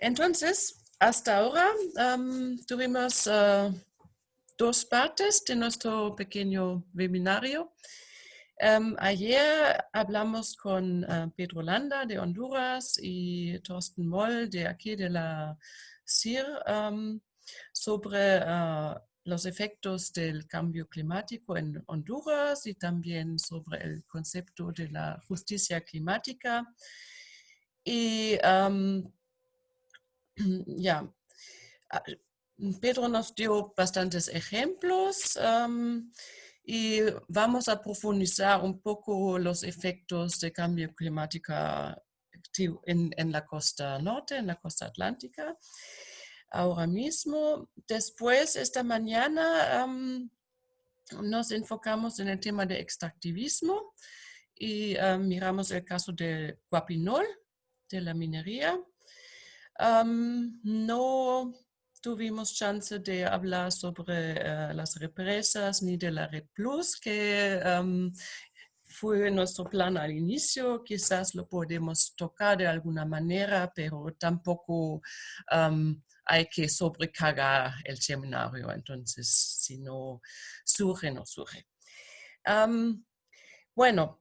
Entonces, hasta ahora tuvimos ah, dos partes de nuestro pequeño webinario. ayer hablamos con ah, Pedro Landa de Honduras y Thorsten Moll de aquí de la CIR sobre ah, los efectos del cambio climático en Honduras y también sobre el concepto de la justicia climática. Y ya, ah, Pedro nos dio bastantes ejemplos y vamos a profundizar un poco los efectos de cambio climático en, la costa norte, en la costa atlántica ahora mismo. Después, esta mañana, nos enfocamos en el tema de extractivismo y miramos el caso de Guapinol, de la minería. No tuvimos chance de hablar sobre eh, las represas ni de la Red Plus, que fue nuestro plan al inicio. Quizás lo podemos tocar de alguna manera, pero tampoco hay que sobrecargar el seminario, entonces si no surge, no surge. bueno,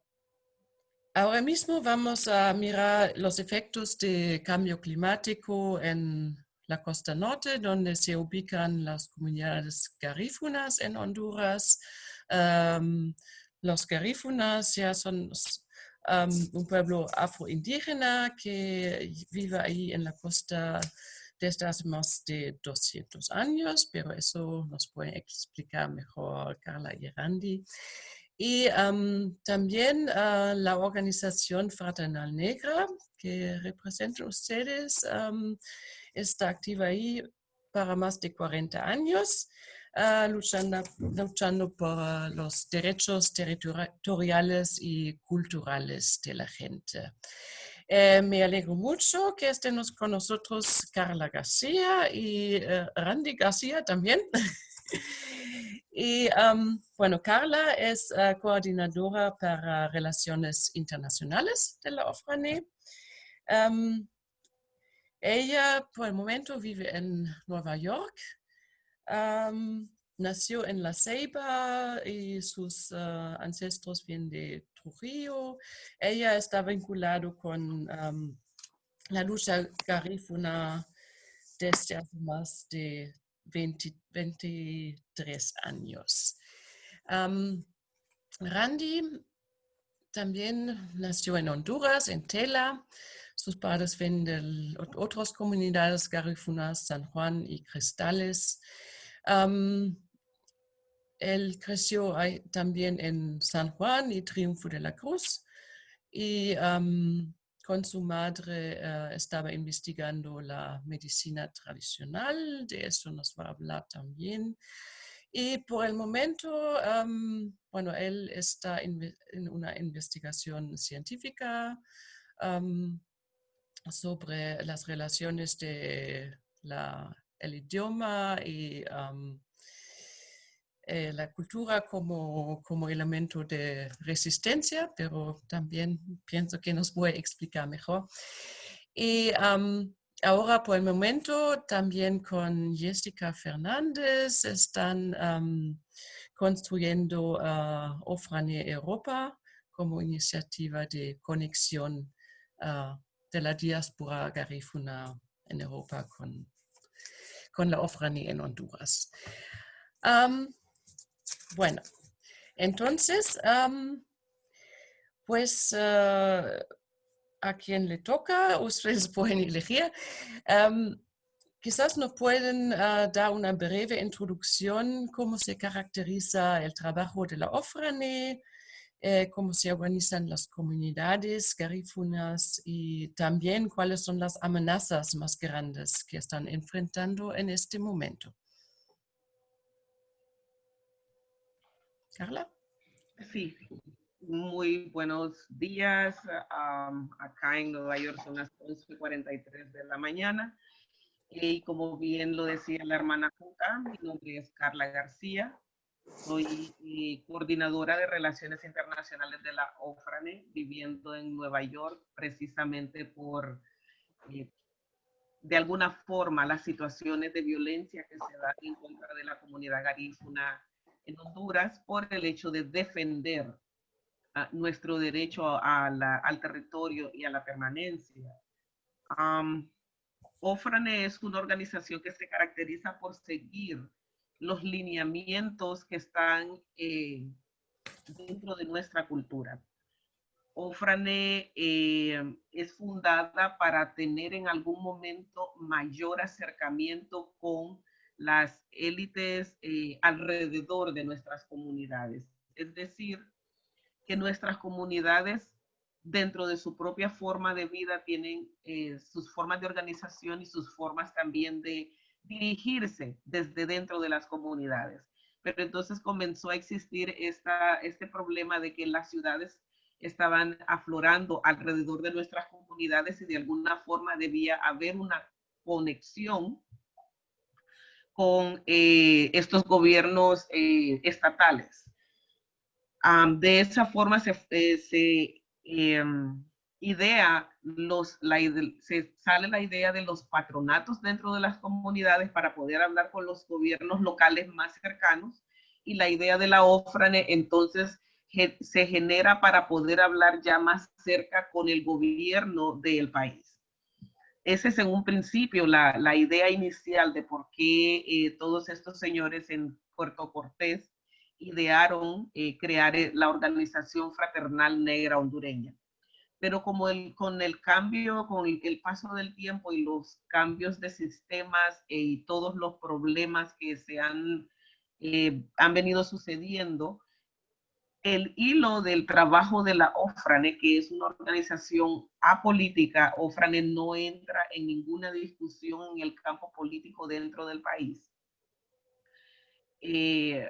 ahora mismo vamos a mirar los efectos de cambio climático en la costa norte, donde se ubican las comunidades garífunas en Honduras. los garífunas ya son un pueblo afroindígena que vive ahí en la costa desde hace más de 200 años, pero eso nos puede explicar mejor Carla y Randy. Y también ah, la organización Fraternal Negra, que representan ustedes, está activa ahí para más de 40 años, ah, luchando, luchando por ah, los derechos territoriales y culturales de la gente. Eh, me alegro mucho que estén con nosotros Carla García y eh, Randy García también. y bueno, Carla es eh, coordinadora para relaciones internacionales de la OFRANE. ella por el momento vive en Nueva York. nació en La Ceiba y sus ancestros vienen de Trujillo. Ella está vinculado con la lucha garífuna desde hace más de 23 años. Randy también nació en Honduras, en Tela. Sus padres vienen de otras comunidades garífunas, San Juan y Cristales. Él creció también en San Juan y Triunfo de la Cruz y con su madre eh, estaba investigando la medicina tradicional, de eso nos va a hablar también. Y por el momento, bueno, él está en una investigación científica sobre las relaciones de idioma y eh, la cultura como, como elemento de resistencia, pero también pienso que nos a explicar mejor. Y ahora por el momento también con Jessica Fernández están construyendo uh, Ofrane Europa como iniciativa de conexión ah, de la diáspora garífuna en Europa con, con la Ofrane en Honduras. Bueno, entonces, pues ah, a quien le toca, ustedes pueden elegir. quizás nos pueden ah, dar una breve introducción cómo se caracteriza el trabajo de la OFRANE, eh, cómo se organizan las comunidades garífunas y también cuáles son las amenazas más grandes que están enfrentando en este momento. Carla. Sí, muy buenos días. acá en Nueva York son las 11.43 de la mañana. Y como bien lo decía la hermana Juca, mi nombre es Carla García. Soy eh, coordinadora de Relaciones Internacionales de la OFRANE, viviendo en Nueva York precisamente por eh, de alguna forma las situaciones de violencia que se dan en contra de la comunidad garífuna en Honduras por el hecho de defender nuestro derecho al territorio y a la permanencia. OFRANE es una organización que se caracteriza por seguir los lineamientos que están eh, dentro de nuestra cultura. OFRANE eh, es fundada para tener en algún momento mayor acercamiento con las élites eh, alrededor de nuestras comunidades. Es decir, que nuestras comunidades dentro de su propia forma de vida tienen eh, sus formas de organización y sus formas también de dirigirse desde dentro de las comunidades. Pero entonces comenzó a existir esta, este problema de que las ciudades estaban aflorando alrededor de nuestras comunidades y de alguna forma debía haber una conexión con eh, estos gobiernos eh, estatales. de esa forma se, se Em, idea, los, la, se sale la idea de los patronatos dentro de las comunidades para poder hablar con los gobiernos locales más cercanos y la idea de la OFRANE entonces se genera para poder hablar ya más cerca con el gobierno del país. Ese es en un principio la, idea inicial de por qué eh, todos estos señores en Puerto Cortés idearon eh, crear eh, la Organización Fraternal Negra Hondureña. Pero como con el cambio, con el, paso del tiempo y los cambios de sistemas y todos los problemas que se han, han venido sucediendo, el hilo del trabajo de la OFRANE, que es una organización apolítica, OFRANE no entra en ninguna discusión en el campo político dentro del país. Eh,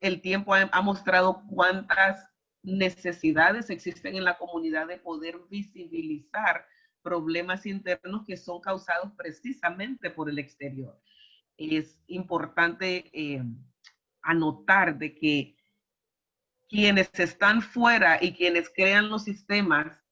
el tiempo ha, mostrado cuántas necesidades existen en la comunidad de poder visibilizar problemas internos que son causados precisamente por el exterior. Es importante eh, anotar de que quienes están fuera y quienes crean los sistemas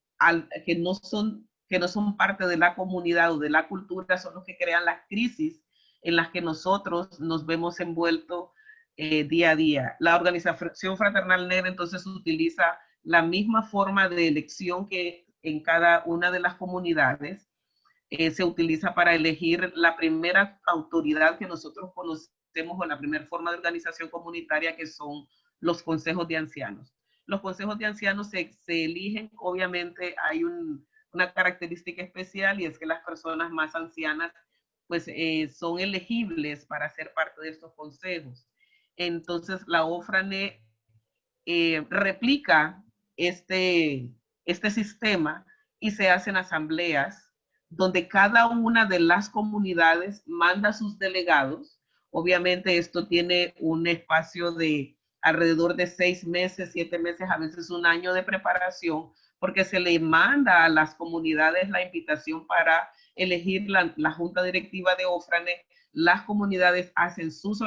que, no son, que no son parte de la comunidad o de la cultura son los que crean las crisis en las que nosotros nos vemos envueltos eh, día a día. La organización fraternal negra entonces utiliza la misma forma de elección que en cada una de las comunidades. Eh, se utiliza para elegir la primera autoridad que nosotros conocemos o la primera forma de organización comunitaria que son los consejos de ancianos. Los consejos de ancianos se, se eligen, obviamente hay una característica especial y es que las personas más ancianas pues eh, son elegibles para ser parte de estos consejos. Entonces la OFRANE eh, replica este, este sistema y se hacen asambleas donde cada una de las comunidades manda sus delegados. Obviamente esto tiene un espacio de alrededor de seis meses, siete meses, a veces un año de preparación, porque se le manda a las comunidades la invitación para elegir la, junta directiva de OFRANE. Las comunidades hacen sus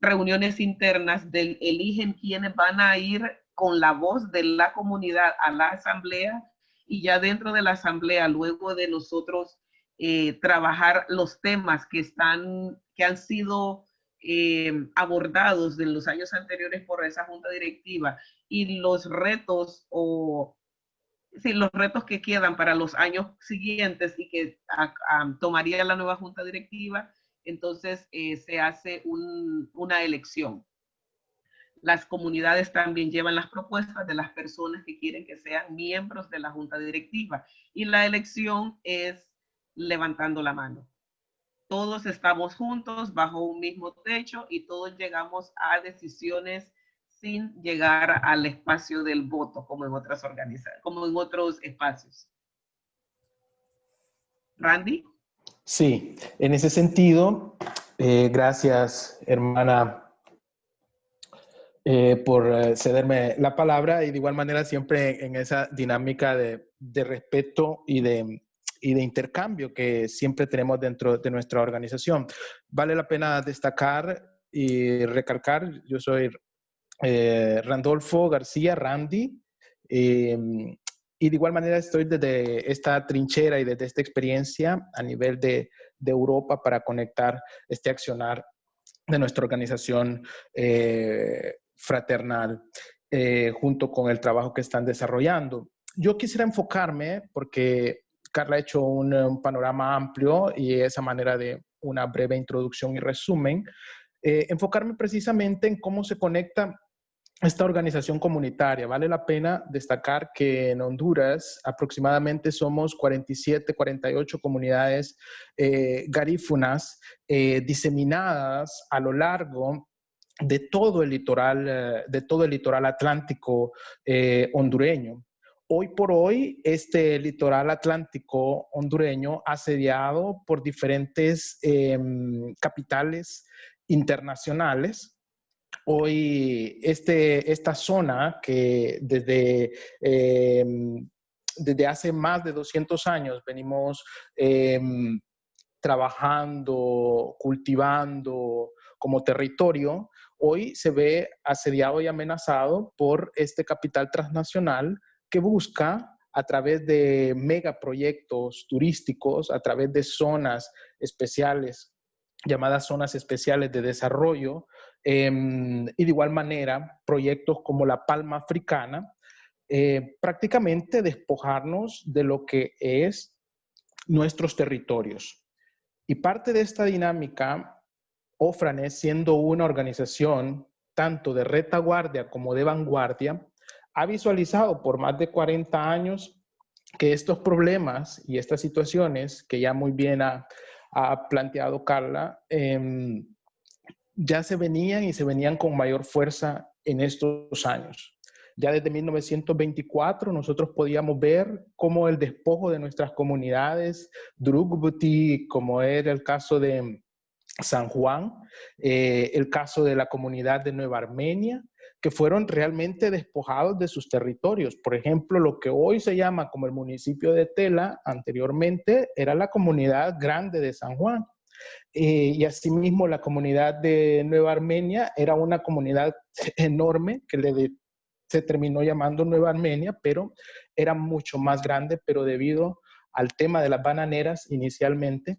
reuniones internas del, eligen quiénes van a ir con la voz de la comunidad a la asamblea y ya dentro de la asamblea, luego de nosotros eh, trabajar los temas que están, que han sido eh, abordados en los años anteriores por esa junta directiva y los retos o los retos que quedan para los años siguientes y que tomaría la nueva junta directiva, entonces eh, se hace una elección. Las comunidades también llevan las propuestas de las personas que quieren que sean miembros de la junta directiva y la elección es levantando la mano. Todos estamos juntos bajo un mismo techo y todos llegamos a decisiones sin llegar al espacio del voto como en otras organizaciones, como en otros espacios. Randy. Sí, en ese sentido, eh, gracias hermana eh, por eh, cederme la palabra y de igual manera siempre en esa dinámica de, respeto y de, y de intercambio que siempre tenemos dentro de nuestra organización. Vale la pena destacar y recalcar, yo soy Randolfo García, Randy, y de igual manera estoy desde esta trinchera y desde esta experiencia a nivel de, de Europa para conectar este accionar de nuestra organización eh, fraternal eh, junto con el trabajo que están desarrollando. Yo quisiera enfocarme, porque Carla ha hecho un, panorama amplio y esa manera de una breve introducción y resumen, eh, enfocarme precisamente en cómo se conecta esta organización comunitaria. Vale la pena destacar que en Honduras aproximadamente somos 47, 48 comunidades eh, garífunas eh, diseminadas a lo largo de todo el litoral, eh, de todo el litoral atlántico hondureño. Hoy por hoy, este litoral atlántico hondureño asediado por diferentes em, capitales internacionales. Hoy este, esta zona que desde, em, desde hace más de 200 años venimos em, trabajando, cultivando como territorio, hoy se ve asediado y amenazado por este capital transnacional que busca a través de megaproyectos turísticos, a través de zonas especiales llamadas zonas especiales de desarrollo, Em, y de igual manera, proyectos como la Palma Africana, eh, prácticamente despojarnos de lo que es nuestros territorios. Y parte de esta dinámica, Ofrane, siendo una organización tanto de retaguardia como de vanguardia, ha visualizado por más de 40 años que estos problemas y estas situaciones que ya muy bien ha, planteado Carla, eh, ya se venían y se venían con mayor fuerza en estos años. Ya desde 1924 nosotros podíamos ver cómo el despojo de nuestras comunidades, Drugbuti, como era el caso de San Juan, eh, el caso de la comunidad de Nueva Armenia, fueron realmente despojados de sus territorios. Por ejemplo, lo que hoy se llama como el municipio de Tela, anteriormente era la comunidad grande de San Juan. Eh, y asimismo la comunidad de Nueva Armenia era una comunidad enorme que le se terminó llamando Nueva Armenia, pero era mucho más grande, pero debido al tema de las bananeras inicialmente,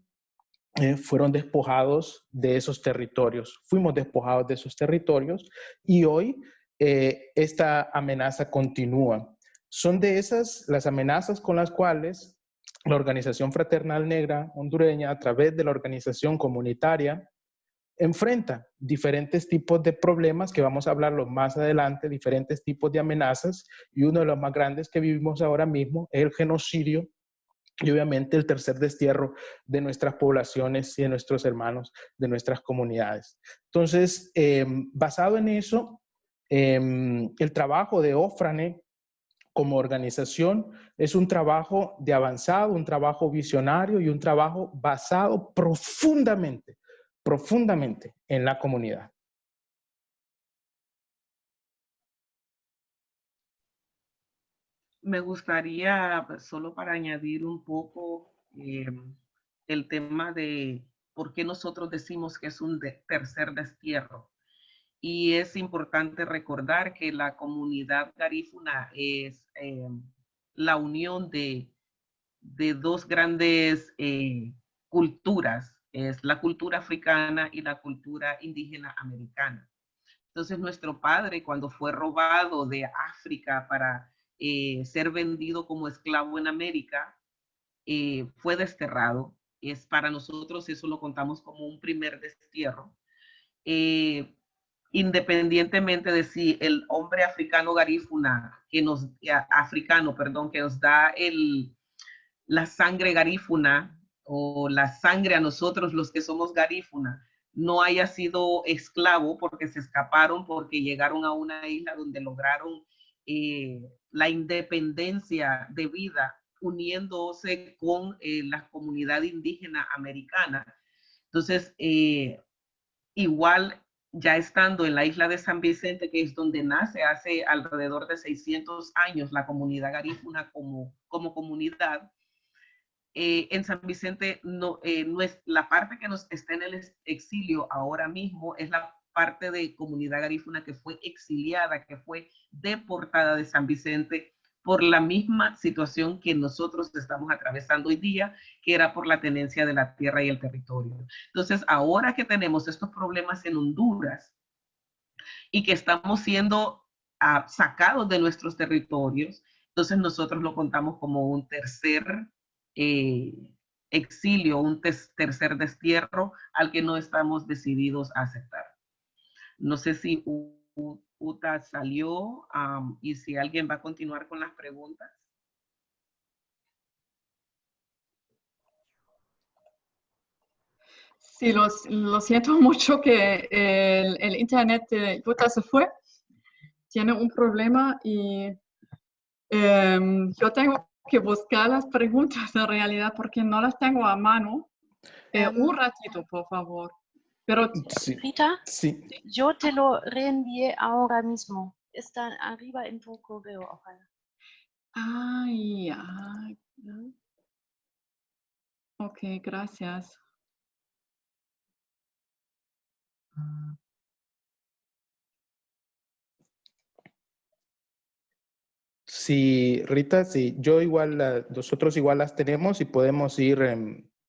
eh, fueron despojados de esos territorios. Fuimos despojados de esos territorios y hoy eh, esta amenaza continúa. Son de esas las amenazas con las cuales la Organización Fraternal Negra hondureña, a través de la organización comunitaria, enfrenta diferentes tipos de problemas que vamos a hablarlo más adelante, diferentes tipos de amenazas, y uno de los más grandes que vivimos ahora mismo es el genocidio y obviamente el tercer destierro de nuestras poblaciones y de nuestros hermanos, de nuestras comunidades. Entonces, em, basado en eso, em, el trabajo de Ofrane como organización es un trabajo de avanzado, un trabajo visionario y un trabajo basado profundamente, profundamente en la comunidad. Me gustaría, pues, solo para añadir un poco eh, el tema de por qué nosotros decimos que es un tercer destierro. Y es importante recordar que la comunidad garífuna es eh, la unión de, de dos grandes eh, culturas, es la cultura africana y la cultura indígena americana. Entonces nuestro padre cuando fue robado de África para eh, ser vendido como esclavo en América, fue desterrado. Es para nosotros eso lo contamos como un primer destierro independientemente de si el hombre africano garífuna, que nos, africano, perdón, que nos da el, la sangre garífuna o la sangre a nosotros los que somos garífuna, no haya sido esclavo porque se escaparon, porque llegaron a una isla donde lograron eh, la independencia de vida uniéndose con eh, la comunidad indígena americana. Entonces, eh, igual ya estando en la isla de San Vicente, que es donde nace hace alrededor de 600 años la comunidad garífuna como, como comunidad, eh, en San Vicente no, eh, no, es la parte que nos está en el exilio ahora mismo, es la parte de comunidad garífuna que fue exiliada, que fue deportada de San Vicente por la misma situación que nosotros estamos atravesando hoy día, que era por la tenencia de la tierra y el territorio. Entonces, ahora que tenemos estos problemas en Honduras y que estamos siendo ah, sacados de nuestros territorios, entonces nosotros lo contamos como un tercer eh, exilio, un tercer destierro al que no estamos decididos a aceptar. No sé si Uta salió y si alguien va a continuar con las preguntas. Sí, lo, siento mucho que el, internet de Utah se fue. Tiene un problema y em, yo tengo que buscar las preguntas en realidad porque no las tengo a mano. Eh, em. un ratito, por favor. Pero, Rita, yo te lo reenvié ahora mismo. Está arriba en tu correo, ojalá. Ay, ya. Ok, gracias. Sí, Rita, sí, yo igual, nosotros igual las tenemos y podemos ir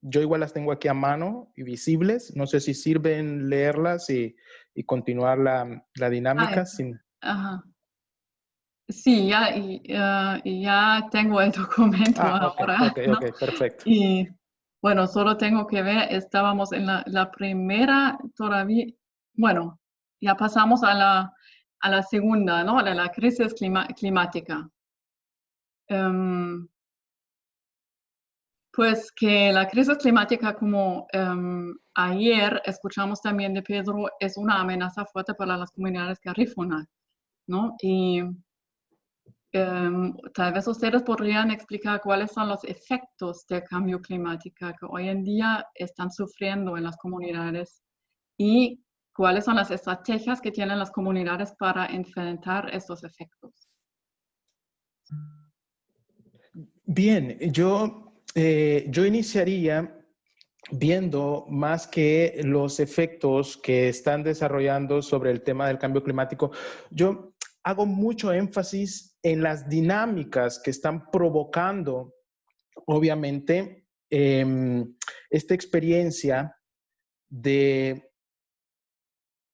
yo igual las tengo aquí a mano y visibles. No sé si sirven leerlas y, y continuar la, la dinámica. sin... Ajá. Sí, ya, y, ya tengo el documento ah, ahora. Ok, ok, perfecto. Y bueno, solo tengo que ver, estábamos en la, la primera todavía, bueno, ya pasamos a la, a la segunda, ¿no? A la, crisis climática. Um, pues que la crisis climática, como em, ayer escuchamos también de Pedro, es una amenaza fuerte para las comunidades garífunas, ¿no? Y em, tal vez ustedes podrían explicar cuáles son los efectos del cambio climático que hoy en día están sufriendo en las comunidades y cuáles son las estrategias que tienen las comunidades para enfrentar estos efectos. Bien, yo eh, yo iniciaría viendo más que los efectos que están desarrollando sobre el tema del cambio climático, yo hago mucho énfasis en las dinámicas que están provocando, obviamente, em, esta experiencia de,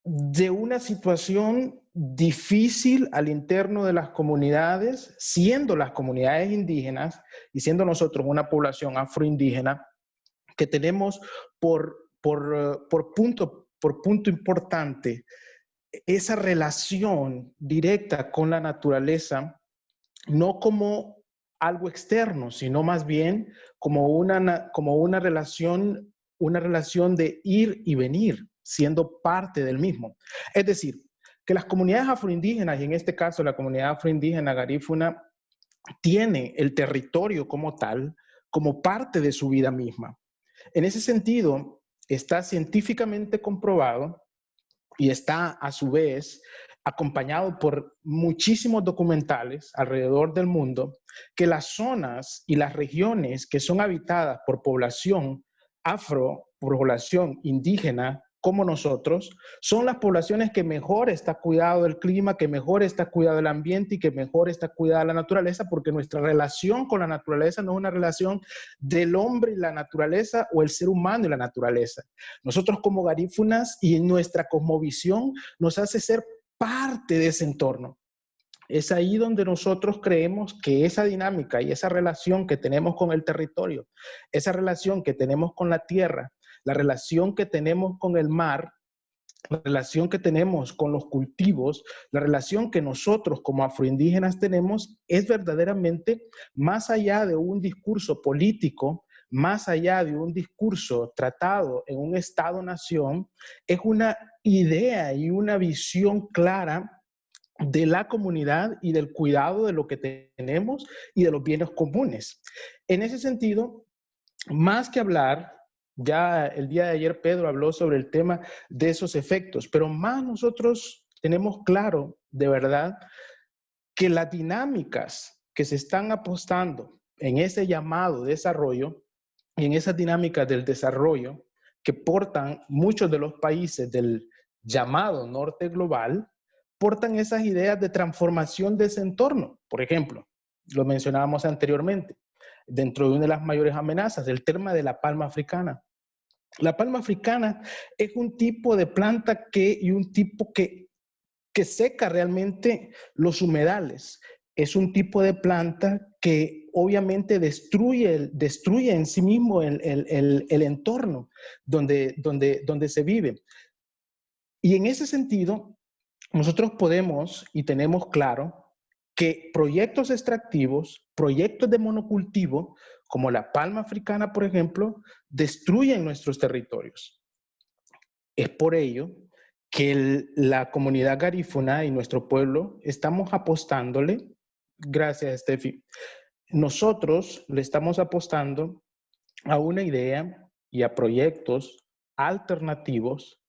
de una situación difícil al interno de las comunidades, siendo las comunidades indígenas y siendo nosotros una población afroindígena, que tenemos por, por, por, punto, por punto importante esa relación directa con la naturaleza, no como algo externo, sino más bien como una, como una relación, una relación de ir y venir, siendo parte del mismo. Es decir, que las comunidades afroindígenas, y en este caso la comunidad afroindígena garífuna, tiene el territorio como tal, como parte de su vida misma. En ese sentido, está científicamente comprobado y está a su vez acompañado por muchísimos documentales alrededor del mundo, que las zonas y las regiones que son habitadas por población afro, por población indígena, como nosotros, son las poblaciones que mejor está cuidado del clima, que mejor está cuidado del ambiente y que mejor está cuidada la naturaleza, porque nuestra relación con la naturaleza no es una relación del hombre y la naturaleza o el ser humano y la naturaleza. Nosotros como garífunas y nuestra cosmovisión nos hace ser parte de ese entorno. Es ahí donde nosotros creemos que esa dinámica y esa relación que tenemos con el territorio, esa relación que tenemos con la tierra, la relación que tenemos con el mar, la relación que tenemos con los cultivos, la relación que nosotros como afroindígenas tenemos es verdaderamente más allá de un discurso político, más allá de un discurso tratado en un Estado-nación, es una idea y una visión clara de la comunidad y del cuidado de lo que tenemos y de los bienes comunes. En ese sentido, más que hablar ya el día de ayer Pedro habló sobre el tema de esos efectos, pero más nosotros tenemos claro, de verdad, que las dinámicas que se están apostando en ese llamado desarrollo y en esas dinámicas del desarrollo que portan muchos de los países del llamado norte global, portan esas ideas de transformación de ese entorno. Por ejemplo, lo mencionábamos anteriormente, dentro de una de las mayores amenazas, el tema de la palma africana. La palma africana es un tipo de planta que, y un tipo que, que seca realmente los humedales. Es un tipo de planta que obviamente destruye, destruye en sí mismo el, el, el, entorno donde, donde, donde se vive. Y en ese sentido, nosotros podemos y tenemos claro que proyectos extractivos, proyectos de monocultivo, como la palma africana, por ejemplo, destruyen nuestros territorios. Es por ello que la comunidad garífuna y nuestro pueblo estamos apostándole, gracias Steffi, nosotros le estamos apostando a una idea y a proyectos alternativos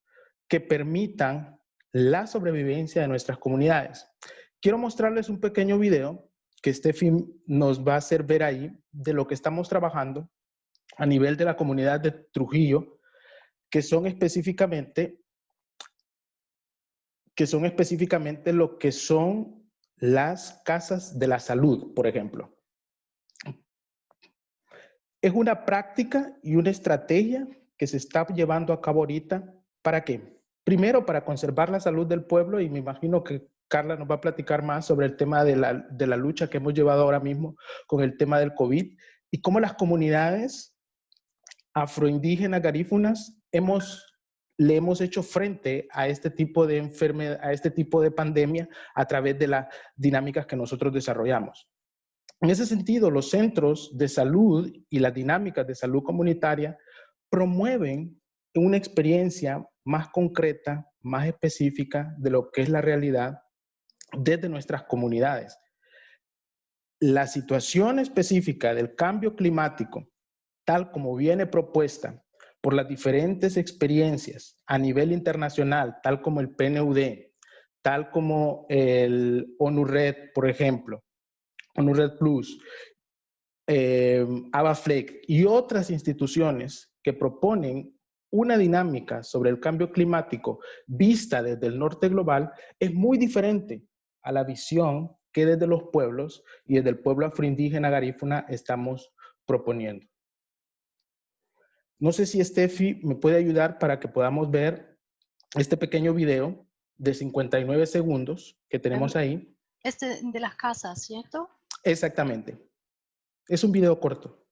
que permitan la sobrevivencia de nuestras comunidades. Quiero mostrarles un pequeño video que Steffi nos va a hacer ver ahí de lo que estamos trabajando a nivel de la comunidad de Trujillo, que son específicamente que son específicamente lo que son las casas de la salud, por ejemplo. Es una práctica y una estrategia que se está llevando a cabo ahorita. ¿Para qué? Primero, para conservar la salud del pueblo y me imagino que Carla nos va a platicar más sobre el tema de la, de la lucha que hemos llevado ahora mismo con el tema del COVID y cómo las comunidades afroindígenas garífunas hemos, le hemos hecho frente a este tipo de enfermedad, a este tipo de pandemia a través de las dinámicas que nosotros desarrollamos. En ese sentido, los centros de salud y las dinámicas de salud comunitaria promueven una experiencia más concreta, más específica de lo que es la realidad desde nuestras comunidades. La situación específica del cambio climático, tal como viene propuesta por las diferentes experiencias a nivel internacional, tal como el PNUD, tal como el ONU-RED, por ejemplo, ONU-RED Plus, eh, ABAFLEC y otras instituciones que proponen una dinámica sobre el cambio climático vista desde el norte global es muy diferente a la visión que desde los pueblos y desde el pueblo afroindígena garífuna estamos proponiendo. No sé si Steffi me puede ayudar para que podamos ver este pequeño video de 59 segundos que tenemos ahí. Este de las casas, ¿cierto? Exactamente. Es un video corto.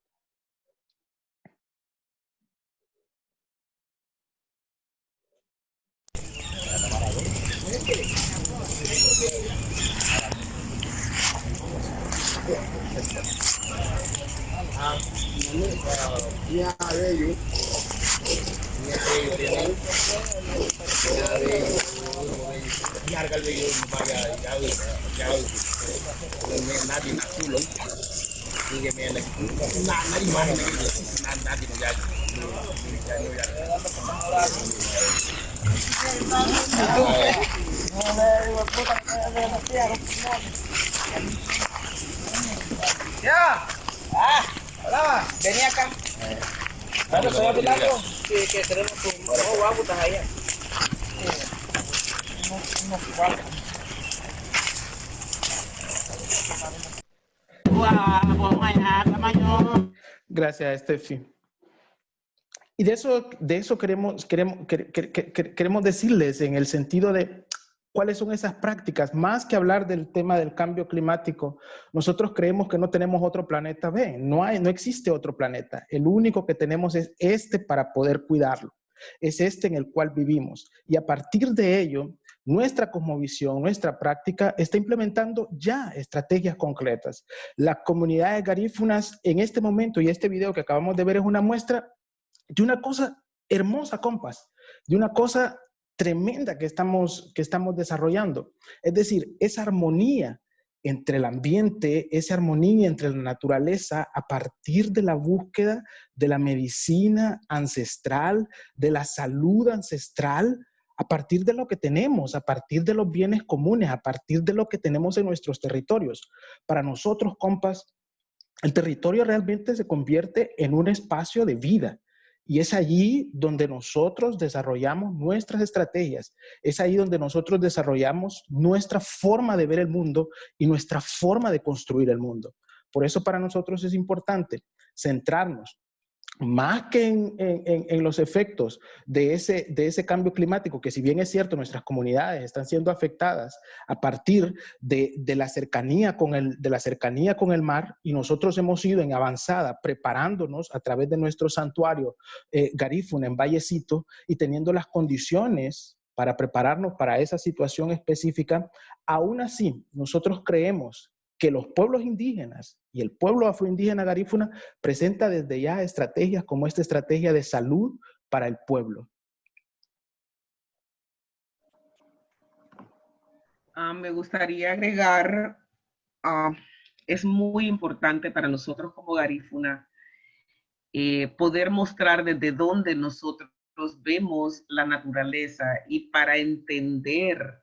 Ya, ah, lama, Dania kan? Bueno, soy hablando que, que tenemos un nuevo agua allá. Unos cuatro. Gracias, Steffi. Y de eso, de eso queremos, queremos, queremos decirles en el sentido de cuáles son esas prácticas. Más que hablar del tema del cambio climático, nosotros creemos que no tenemos otro planeta B, no, hay, no existe otro planeta. El único que tenemos es este para poder cuidarlo. Es este en el cual vivimos. Y a partir de ello, nuestra cosmovisión, nuestra práctica está implementando ya estrategias concretas. Las comunidades garífunas en este momento y este video que acabamos de ver es una muestra de una cosa hermosa, compas, de una cosa tremenda que estamos, que estamos desarrollando. Es decir, esa armonía entre el ambiente, esa armonía entre la naturaleza a partir de la búsqueda de la medicina ancestral, de la salud ancestral, a partir de lo que tenemos, a partir de los bienes comunes, a partir de lo que tenemos en nuestros territorios. Para nosotros, compas, el territorio realmente se convierte en un espacio de vida Y es allí donde nosotros desarrollamos nuestras estrategias, es ahí donde nosotros desarrollamos nuestra forma de ver el mundo y nuestra forma de construir el mundo. Por eso para nosotros es importante centrarnos más que en, los efectos de ese, de ese cambio climático, que si bien es cierto, nuestras comunidades están siendo afectadas a partir de, la, cercanía con el, de la cercanía con el mar, y nosotros hemos ido en avanzada preparándonos a través de nuestro santuario eh, en Vallecito y teniendo las condiciones para prepararnos para esa situación específica, aún así nosotros creemos que los pueblos indígenas y el pueblo afroindígena garífuna presenta desde ya estrategias como esta estrategia de salud para el pueblo. Ah, me gustaría agregar, uh, es muy importante para nosotros como garífuna eh, poder mostrar desde dónde nosotros vemos la naturaleza y para entender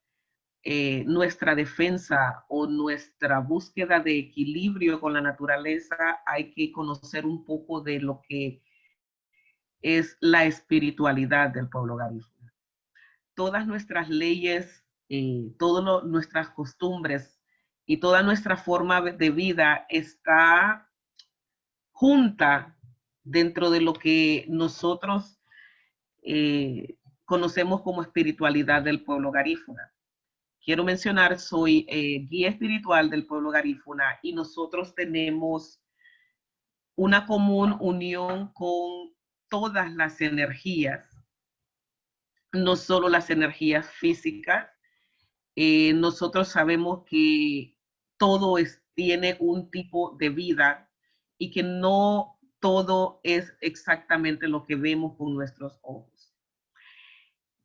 eh, nuestra defensa o nuestra búsqueda de equilibrio con la naturaleza, hay que conocer un poco de lo que es la espiritualidad del pueblo garífuna. Todas nuestras leyes, eh, todas nuestras costumbres y toda nuestra forma de vida está junta dentro de lo que nosotros eh, conocemos como espiritualidad del pueblo garífuna quiero mencionar, soy eh, guía espiritual del pueblo garífuna y nosotros tenemos una común unión con todas las energías, no solo las energías físicas. Eh, nosotros sabemos que todo tiene un tipo de vida y que no todo es exactamente lo que vemos con nuestros ojos.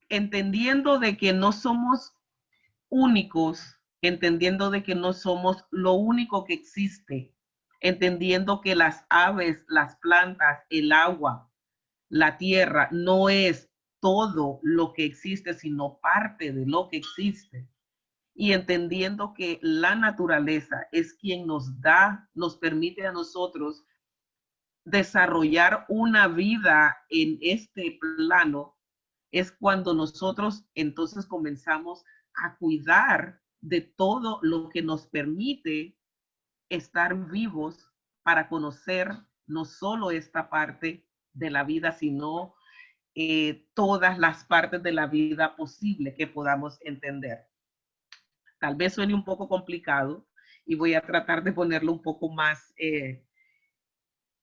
Entendiendo de que no somos únicos, entendiendo de que no somos lo único que existe, entendiendo que las aves, las plantas, el agua, la tierra no es todo lo que existe, sino parte de lo que existe. Y entendiendo que la naturaleza es quien nos da, nos permite a nosotros desarrollar una vida en este plano, es cuando nosotros entonces comenzamos a cuidar de todo lo que nos permite estar vivos para conocer no solo esta parte de la vida, sino eh, todas las partes de la vida posible que podamos entender. Tal vez suene un poco complicado y voy a tratar de ponerlo un poco más eh,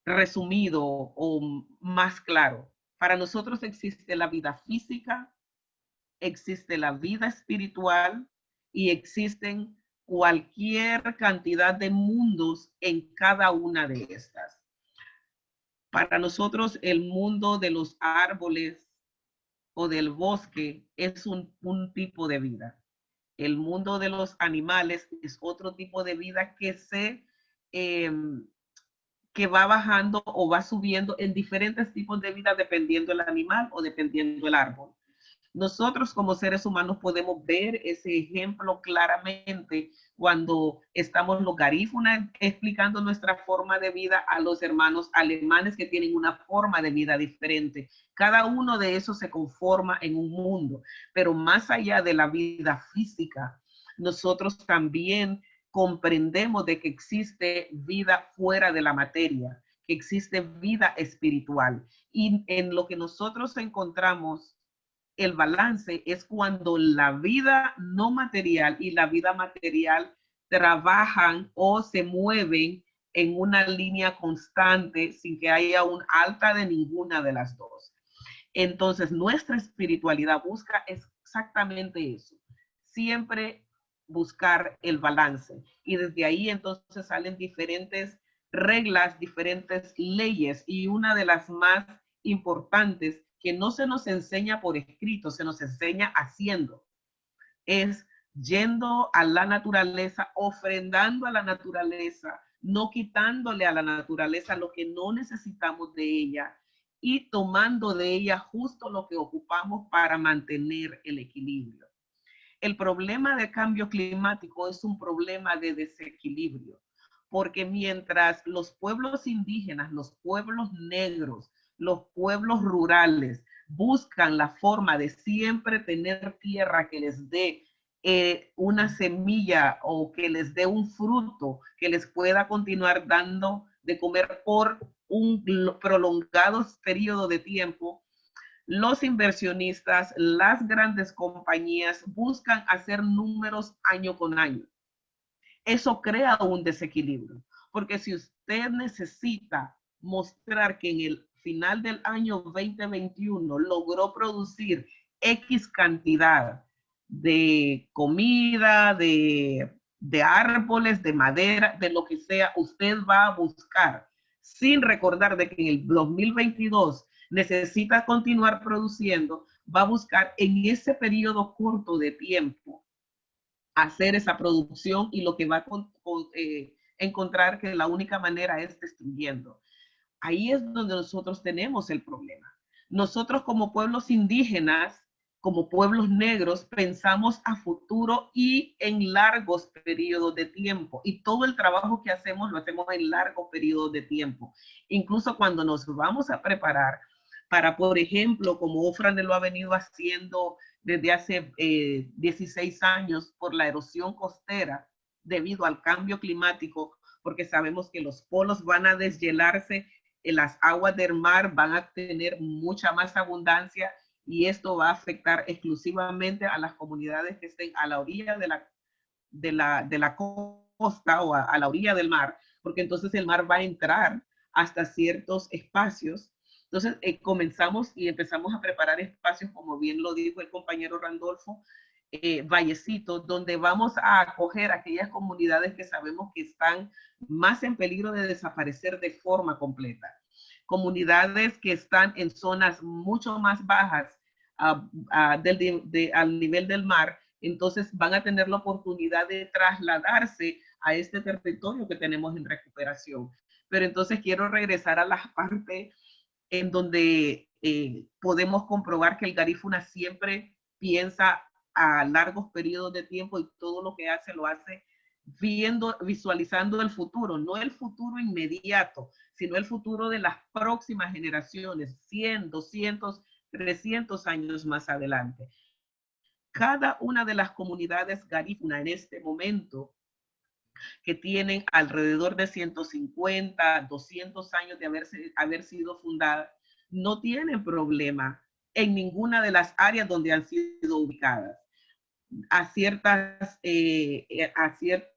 resumido o más claro. Para nosotros existe la vida física, existe la vida espiritual y existen cualquier cantidad de mundos en cada una de estas. Para nosotros el mundo de los árboles o del bosque es un, tipo de vida. El mundo de los animales es otro tipo de vida que se em, que va bajando o va subiendo en diferentes tipos de vida dependiendo el animal o dependiendo el árbol. Nosotros como seres humanos podemos ver ese ejemplo claramente cuando estamos los garífunas explicando nuestra forma de vida a los hermanos alemanes que tienen una forma de vida diferente. Cada uno de esos se conforma en un mundo, pero más allá de la vida física, nosotros también comprendemos de que existe vida fuera de la materia, que existe vida espiritual. Y en lo que nosotros encontramos el balance es cuando la vida no material y la vida material trabajan o se mueven en una línea constante sin que haya un alta de ninguna de las dos. Entonces, nuestra espiritualidad busca exactamente eso. Siempre buscar el balance. Y desde ahí entonces salen diferentes reglas, diferentes leyes. Y una de las más importantes que no se nos enseña por escrito, se nos enseña haciendo. Es yendo a la naturaleza, ofrendando a la naturaleza, no quitándole a la naturaleza lo que no necesitamos de ella y tomando de ella justo lo que ocupamos para mantener el equilibrio. El problema del cambio climático es un problema de desequilibrio, porque mientras los pueblos indígenas, los pueblos negros, los pueblos rurales buscan la forma de siempre tener tierra que les dé eh, una semilla o que les dé un fruto que les pueda continuar dando de comer por un prolongado periodo de tiempo, los inversionistas, las grandes compañías buscan hacer números año con año. Eso crea un desequilibrio, porque si usted necesita mostrar que en el final del año 2021 logró producir X cantidad de comida, de, de árboles, de madera, de lo que sea, usted va a buscar sin recordar de que en el 2022 necesita continuar produciendo, va a buscar en ese periodo corto de tiempo hacer esa producción y lo que va a eh, encontrar que la única manera es destruyendo. Ahí es donde nosotros tenemos el problema. Nosotros como pueblos indígenas, como pueblos negros, pensamos a futuro y en largos periodos de tiempo. Y todo el trabajo que hacemos lo hacemos en largos periodos de tiempo. Incluso cuando nos vamos a preparar para, por ejemplo, como Ofrande lo ha venido haciendo desde hace 16 eh, años por la erosión costera debido al cambio climático, porque sabemos que los polos van a deshielarse las aguas del mar van a tener mucha más abundancia y esto va a afectar exclusivamente a las comunidades que estén a la orilla de la, de la, de la costa o a, la orilla del mar, porque entonces el mar va a entrar hasta ciertos espacios. Entonces eh, comenzamos y empezamos a preparar espacios, como bien lo dijo el compañero Randolfo, eh, Vallecito, donde vamos a acoger aquellas comunidades que sabemos que están más en peligro de desaparecer de forma completa. Comunidades que están en zonas mucho más bajas del, al nivel del mar, entonces van a tener la oportunidad de trasladarse a este territorio que tenemos en recuperación. Pero entonces quiero regresar a la parte en donde eh, podemos comprobar que el garífuna siempre piensa a largos periodos de tiempo y todo lo que hace lo hace viendo, visualizando el futuro, no el futuro inmediato, sino el futuro de las próximas generaciones, 100, 200, 300 años más adelante. Cada una de las comunidades garífuna en este momento, que tienen alrededor de 150, 200 años de haberse, haber sido fundada, no tienen problema en ninguna de las áreas donde han sido ubicadas. A, ciertas, eh, eh, a ciertos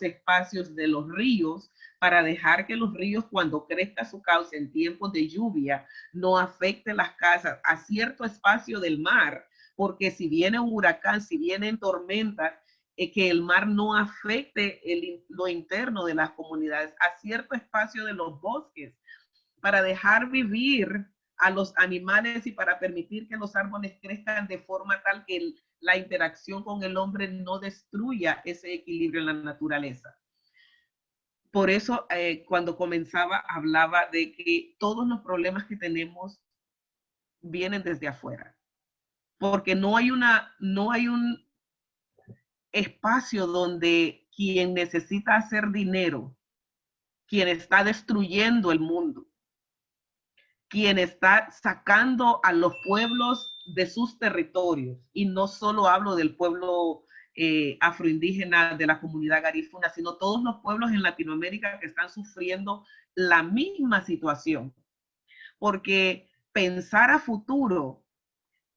espacios de los ríos para dejar que los ríos cuando crezca su cauce en tiempos de lluvia no afecte las casas a cierto espacio del mar, porque si viene un huracán, si vienen tormentas, eh, que el mar no afecte el, lo interno de las comunidades, a cierto espacio de los bosques, para dejar vivir a los animales y para permitir que los árboles crezcan de forma tal que la interacción con el hombre no destruya ese equilibrio en la naturaleza. Por eso, eh, cuando comenzaba, hablaba de que todos los problemas que tenemos vienen desde afuera. Porque no hay, una, no hay un espacio donde quien necesita hacer dinero, quien está destruyendo el mundo, quien está sacando a los pueblos de sus territorios, y no solo hablo del pueblo eh, afroindígena de la comunidad garífuna, sino todos los pueblos en Latinoamérica que están sufriendo la misma situación. Porque pensar a futuro,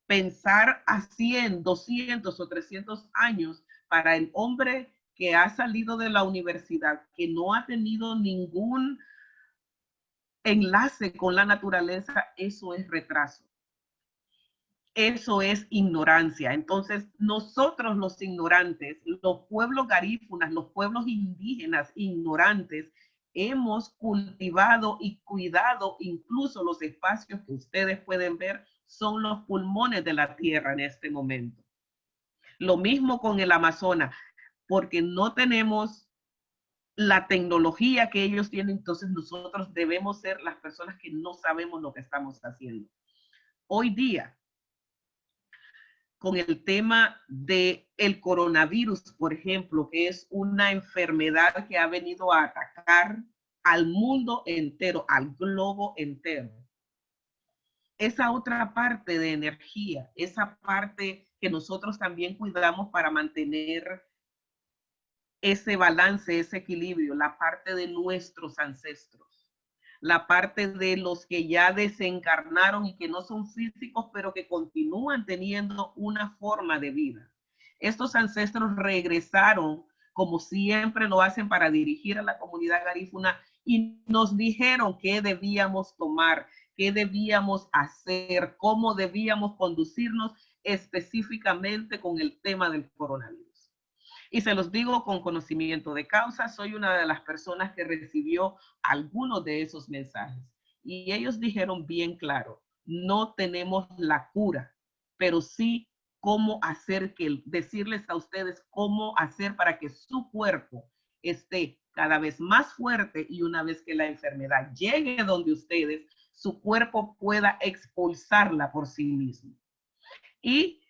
pensar a 100, 200 o 300 años para el hombre que ha salido de la universidad, que no ha tenido ningún enlace con la naturaleza, eso es retraso. Eso es ignorancia. Entonces, nosotros los ignorantes, los pueblos garífunas, los pueblos indígenas ignorantes, hemos cultivado y cuidado incluso los espacios que ustedes pueden ver son los pulmones de la tierra en este momento. Lo mismo con el Amazonas, porque no tenemos la tecnología que ellos tienen, entonces nosotros debemos ser las personas que no sabemos lo que estamos haciendo. Hoy día, con el tema de el coronavirus, por ejemplo, que es una enfermedad que ha venido a atacar al mundo entero, al globo entero. esa otra parte de energía, esa parte que nosotros también cuidamos para mantener ese balance, ese equilibrio, la parte de nuestros ancestros, la parte de los que ya desencarnaron y que no son físicos, pero que continúan teniendo una forma de vida. Estos ancestros regresaron como siempre lo hacen para dirigir a la comunidad garífuna y nos dijeron qué debíamos tomar, qué debíamos hacer, cómo debíamos conducirnos específicamente con el tema del coronavirus. Y se los digo con conocimiento de causa, soy una de las personas que recibió algunos de esos mensajes. Y ellos dijeron bien claro, no tenemos la cura, pero sí cómo hacer que, decirles a ustedes cómo hacer para que su cuerpo esté cada vez más fuerte y una vez que la enfermedad llegue donde ustedes, su cuerpo pueda expulsarla por sí mismo. Y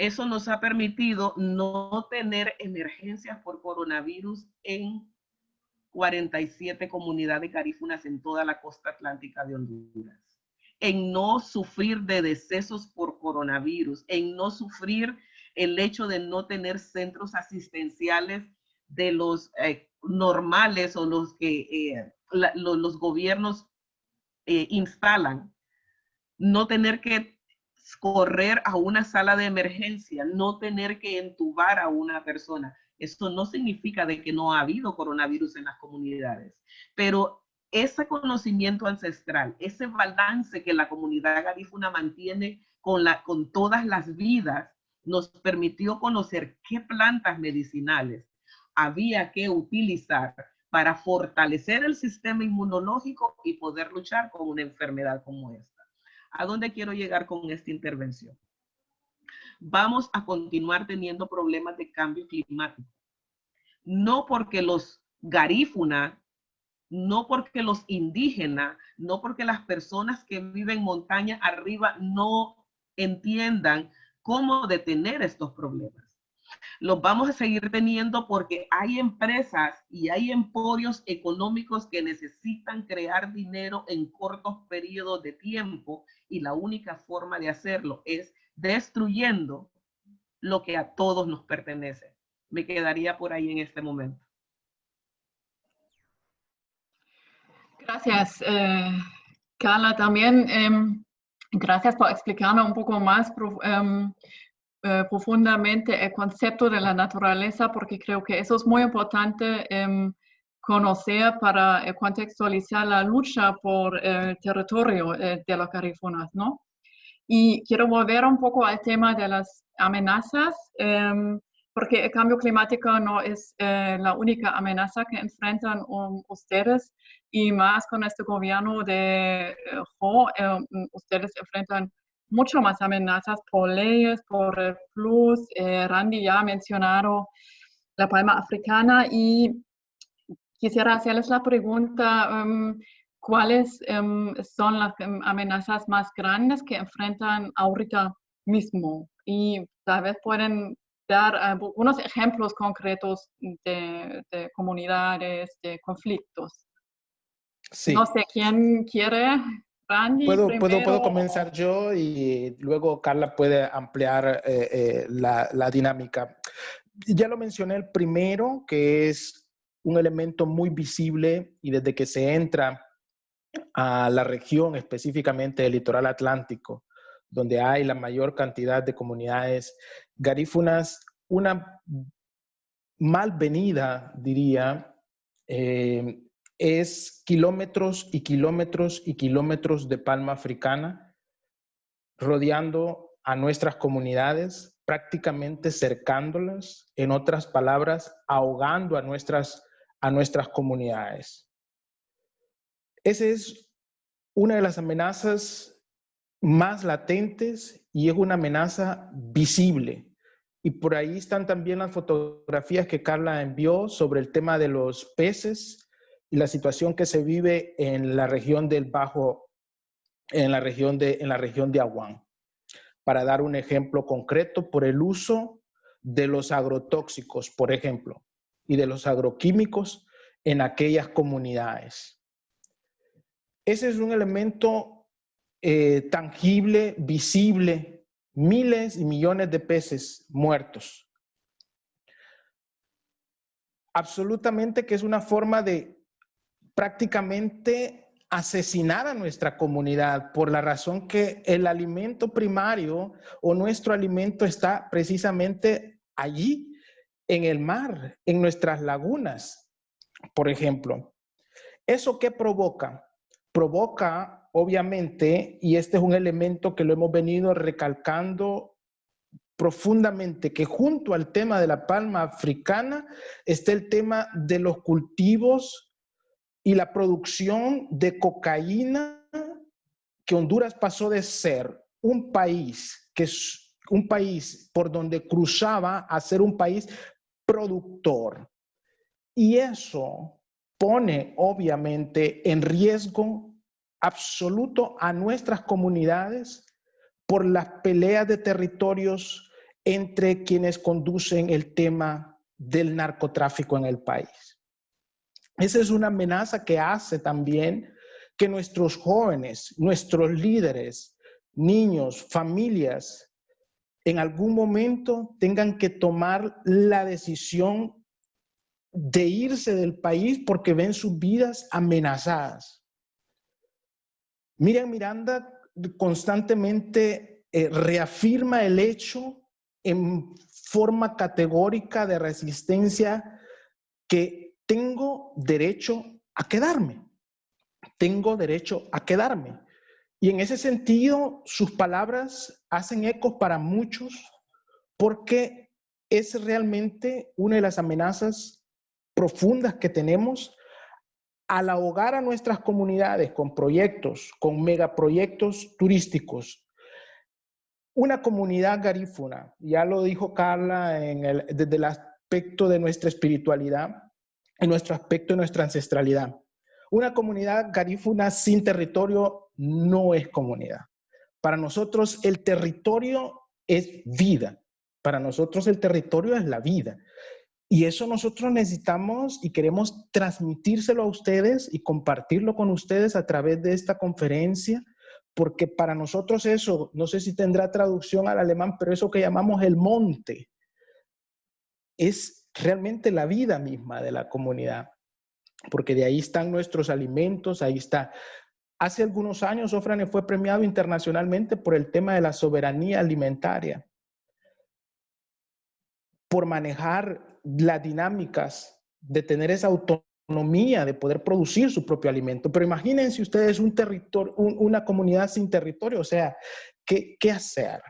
eso nos ha permitido no tener emergencias por coronavirus en 47 comunidades garífunas en toda la costa atlántica de Honduras. En no sufrir de decesos por coronavirus, en no sufrir el hecho de no tener centros asistenciales de los eh, normales o los que eh, los, gobiernos eh, instalan, no tener que correr a una sala de emergencia, no tener que entubar a una persona. Esto no significa de que no ha habido coronavirus en las comunidades, pero ese conocimiento ancestral, ese balance que la comunidad garífuna mantiene con, la, con todas las vidas, nos permitió conocer qué plantas medicinales había que utilizar para fortalecer el sistema inmunológico y poder luchar con una enfermedad como esta. ¿A dónde quiero llegar con esta intervención? Vamos a continuar teniendo problemas de cambio climático. No porque los garífuna, no porque los indígenas, no porque las personas que viven montaña arriba no entiendan cómo detener estos problemas los vamos a seguir teniendo porque hay empresas y hay emporios económicos que necesitan crear dinero en cortos periodos de tiempo y la única forma de hacerlo es destruyendo lo que a todos nos pertenece. Me quedaría por ahí en este momento. Gracias, eh, Carla. También em, gracias por explicarnos un poco más em, profundamente el concepto de la naturaleza porque creo que eso es muy importante em, conocer para eh, contextualizar la lucha por el territorio eh, de los carifunas, ¿no? Y quiero volver un poco al tema de las amenazas, em, porque el cambio climático no es la única amenaza que enfrentan um, ustedes y más con este gobierno de Jo, em, ustedes enfrentan mucho más amenazas por leyes, por el plus. Eh, Randy ya ha mencionado la palma africana y quisiera hacerles la pregunta, um, ¿cuáles um, son las um, amenazas más grandes que enfrentan ahorita mismo? Y tal vez pueden dar algunos ejemplos concretos de, de comunidades, de conflictos. Sí. No sé quién quiere puedo, puedo, puedo, comenzar yo y luego Carla puede ampliar eh, eh, la, la, dinámica. Ya lo mencioné el primero, que es un elemento muy visible y desde que se entra a la región, específicamente el litoral atlántico, donde hay la mayor cantidad de comunidades garífunas, una malvenida, diría, eh, es kilómetros y kilómetros y kilómetros de palma africana rodeando a nuestras comunidades, prácticamente cercándolas, en otras palabras, ahogando a nuestras, a nuestras comunidades. Esa es una de las amenazas más latentes y es una amenaza visible. Y por ahí están también las fotografías que Carla envió sobre el tema de los peces y la situación que se vive en la región del Bajo, en la región de, en la región de Aguán. Para dar un ejemplo concreto, por el uso de los agrotóxicos, por ejemplo, y de los agroquímicos en aquellas comunidades. Ese es un elemento eh, tangible, visible, miles y millones de peces muertos. Absolutamente que es una forma de prácticamente asesinar a nuestra comunidad por la razón que el alimento primario o nuestro alimento está precisamente allí, en el mar, en nuestras lagunas, por ejemplo. ¿Eso qué provoca? Provoca, obviamente, y este es un elemento que lo hemos venido recalcando profundamente, que junto al tema de la palma africana está el tema de los cultivos y la producción de cocaína que Honduras pasó de ser un país que es un país por donde cruzaba a ser un país productor. Y eso pone obviamente en riesgo absoluto a nuestras comunidades por las peleas de territorios entre quienes conducen el tema del narcotráfico en el país. Esa es una amenaza que hace también que nuestros jóvenes, nuestros líderes, niños, familias, en algún momento tengan que tomar la decisión de irse del país porque ven sus vidas amenazadas. Miriam Miranda constantemente eh, reafirma el hecho en forma categórica de resistencia que tengo derecho a quedarme. Tengo derecho a quedarme. Y en ese sentido, sus palabras hacen eco para muchos porque es realmente una de las amenazas profundas que tenemos al ahogar a nuestras comunidades con proyectos, con megaproyectos turísticos. Una comunidad garífuna, ya lo dijo Carla en desde el aspecto de nuestra espiritualidad, en nuestro aspecto, de nuestra ancestralidad. Una comunidad garífuna sin territorio no es comunidad. Para nosotros el territorio es vida. Para nosotros el territorio es la vida. Y eso nosotros necesitamos y queremos transmitírselo a ustedes y compartirlo con ustedes a través de esta conferencia, porque para nosotros eso, no sé si tendrá traducción al alemán, pero eso que llamamos el monte, es realmente la vida misma de la comunidad, porque de ahí están nuestros alimentos, ahí está. Hace algunos años Ofrane fue premiado internacionalmente por el tema de la soberanía alimentaria, por manejar las dinámicas de tener esa autonomía de poder producir su propio alimento. Pero imagínense ustedes un territorio, una comunidad sin territorio, o sea, ¿qué, qué hacer?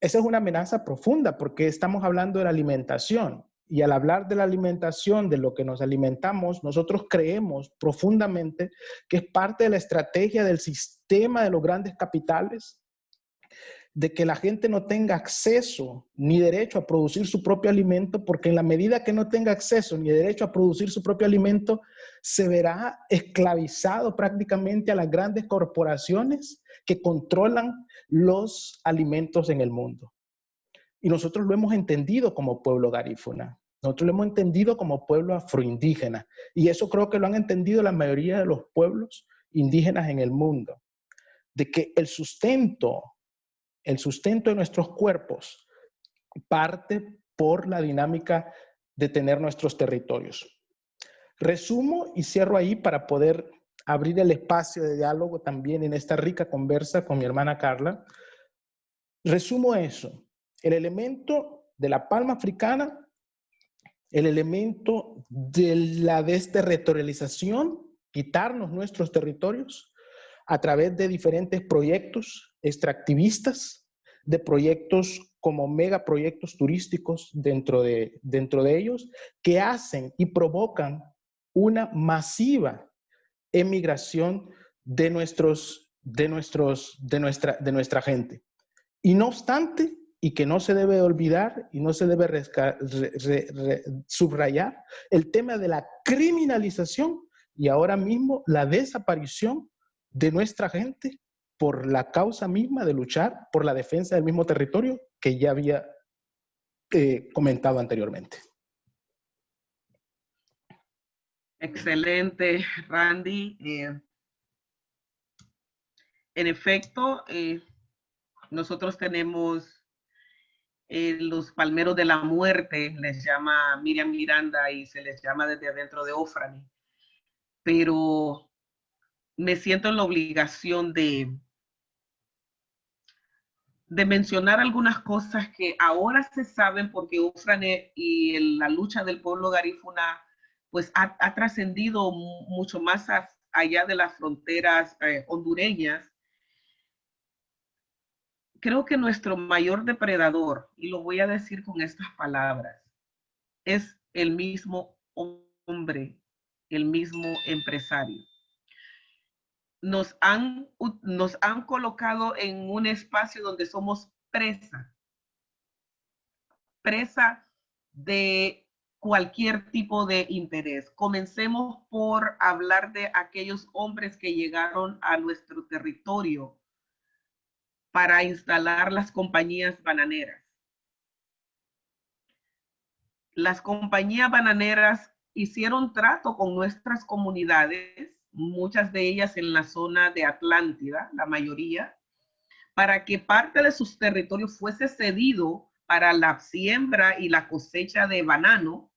Esa es una amenaza profunda porque estamos hablando de la alimentación. Y al hablar de la alimentación, de lo que nos alimentamos, nosotros creemos profundamente que es parte de la estrategia del sistema de los grandes capitales de que la gente no tenga acceso ni derecho a producir su propio alimento, porque en la medida que no tenga acceso ni derecho a producir su propio alimento, se verá esclavizado prácticamente a las grandes corporaciones que controlan los alimentos en el mundo. Y nosotros lo hemos entendido como pueblo garífuna. Nosotros lo hemos entendido como pueblo afroindígena. Y eso creo que lo han entendido la mayoría de los pueblos indígenas en el mundo. De que el sustento, el sustento de nuestros cuerpos parte por la dinámica de tener nuestros territorios. Resumo y cierro ahí para poder abrir el espacio de diálogo también en esta rica conversa con mi hermana Carla. Resumo eso. El elemento de la palma africana, el elemento de la desterritorialización, quitarnos nuestros territorios a través de diferentes proyectos extractivistas, de proyectos como megaproyectos turísticos dentro de, dentro de ellos, que hacen y provocan una masiva emigración de, nuestros, de, nuestros, de, nuestra, de nuestra gente. Y no obstante, y que no se debe olvidar y no se debe subrayar, el tema de la criminalización y ahora mismo la desaparición de nuestra gente por la causa misma de luchar por la defensa del mismo territorio que ya había eh, comentado anteriormente. Excelente, Randy. Eh, en efecto, eh, nosotros tenemos eh, los palmeros de la muerte, les llama Miriam Miranda y se les llama desde adentro de Ofrani. Pero me siento en la obligación de, de mencionar algunas cosas que ahora se saben porque Ufrane y la lucha del pueblo garífuna pues ha, trascendido mucho más allá de las fronteras eh, hondureñas. Creo que nuestro mayor depredador, y lo voy a decir con estas palabras, es el mismo hombre, el mismo empresario nos han, nos han colocado en un espacio donde somos presa, presa de cualquier tipo de interés. Comencemos por hablar de aquellos hombres que llegaron a nuestro territorio para instalar las compañías bananeras. Las compañías bananeras hicieron trato con nuestras comunidades muchas de ellas en la zona de Atlántida, la mayoría, para que parte de sus territorios fuese cedido para la siembra y la cosecha de banano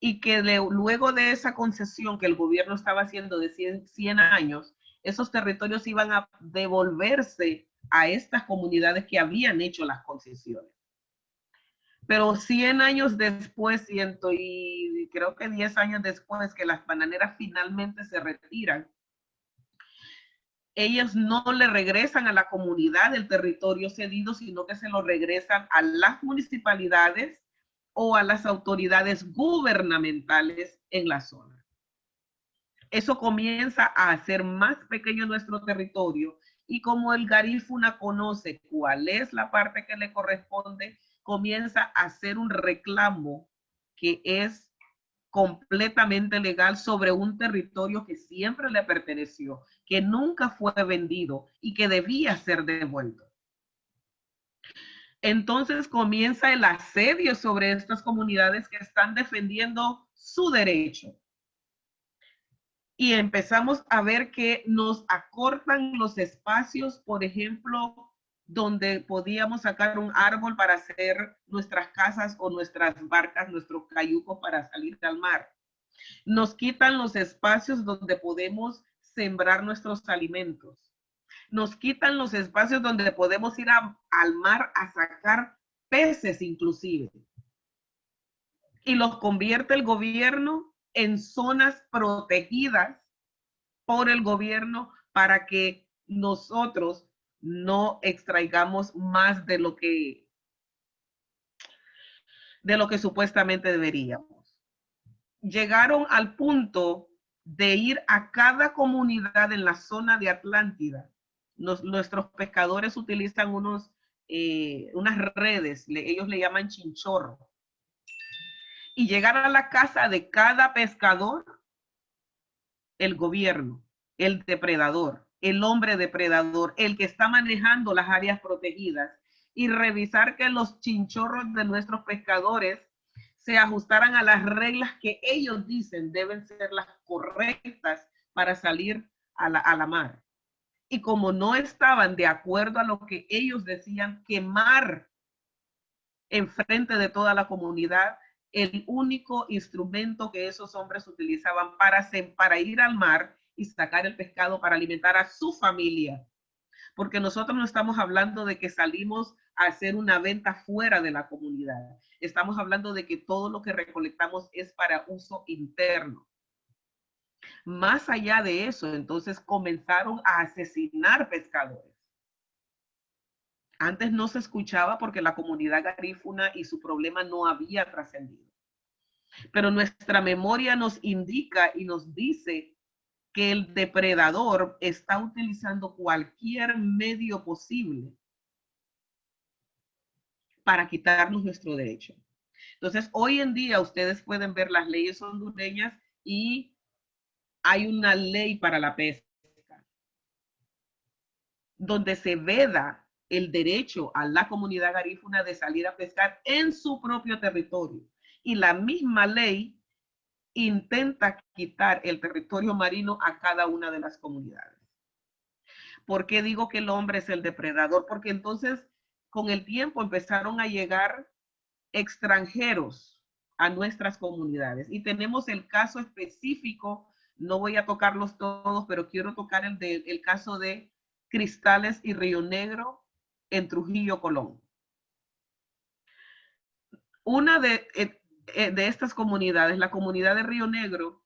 y que luego de esa concesión que el gobierno estaba haciendo de 100 años, esos territorios iban a devolverse a estas comunidades que habían hecho las concesiones. Pero 100 años después, y creo que 10 años después que las bananeras finalmente se retiran, ellas no le regresan a la comunidad del territorio cedido, sino que se lo regresan a las municipalidades o a las autoridades gubernamentales en la zona. Eso comienza a hacer más pequeño nuestro territorio y como el Garífuna conoce cuál es la parte que le corresponde, comienza a hacer un reclamo que es completamente legal sobre un territorio que siempre le perteneció, que nunca fue vendido y que debía ser devuelto. Entonces comienza el asedio sobre estas comunidades que están defendiendo su derecho. Y empezamos a ver que nos acortan los espacios, por ejemplo, donde podíamos sacar un árbol para hacer nuestras casas o nuestras barcas, nuestros cayucos para salir al mar. Nos quitan los espacios donde podemos sembrar nuestros alimentos. Nos quitan los espacios donde podemos ir al mar a sacar peces inclusive. Y los convierte el gobierno en zonas protegidas por el gobierno para que nosotros no extraigamos más de lo que de lo que supuestamente deberíamos. Llegaron al punto de ir a cada comunidad en la zona de Atlántida. Nuestros pescadores utilizan unos, eh, unas redes, ellos le llaman chinchorro. Y llegar a la casa de cada pescador, el gobierno, el depredador, el hombre depredador, el que está manejando las áreas protegidas y revisar que los chinchorros de nuestros pescadores se ajustaran a las reglas que ellos dicen deben ser las correctas para salir a la, a la mar. Y como no estaban de acuerdo a lo que ellos decían, quemar enfrente de toda la comunidad el único instrumento que esos hombres utilizaban para, para ir al mar y sacar el pescado para alimentar a su familia. Porque nosotros no estamos hablando de que salimos a hacer una venta fuera de la comunidad. Estamos hablando de que todo lo que recolectamos es para uso interno. Más allá de eso, entonces comenzaron a asesinar pescadores. Antes no se escuchaba porque la comunidad garífuna y su problema no había trascendido. Pero nuestra memoria nos indica y nos dice que el depredador está utilizando cualquier medio posible para quitarnos nuestro derecho. Entonces, hoy en día ustedes pueden ver las leyes hondureñas y hay una ley para la pesca donde se veda el derecho a la comunidad garífuna de salir a pescar en su propio territorio. Y la misma ley intenta quitar el territorio marino a cada una de las comunidades. ¿Por qué digo que el hombre es el depredador? Porque entonces con el tiempo empezaron a llegar extranjeros a nuestras comunidades. Y tenemos el caso específico, no voy a tocarlos todos, pero quiero tocar el, de, el caso de Cristales y Río Negro en Trujillo, Colón. Una de, eh, eh, de estas comunidades, la comunidad de Río Negro,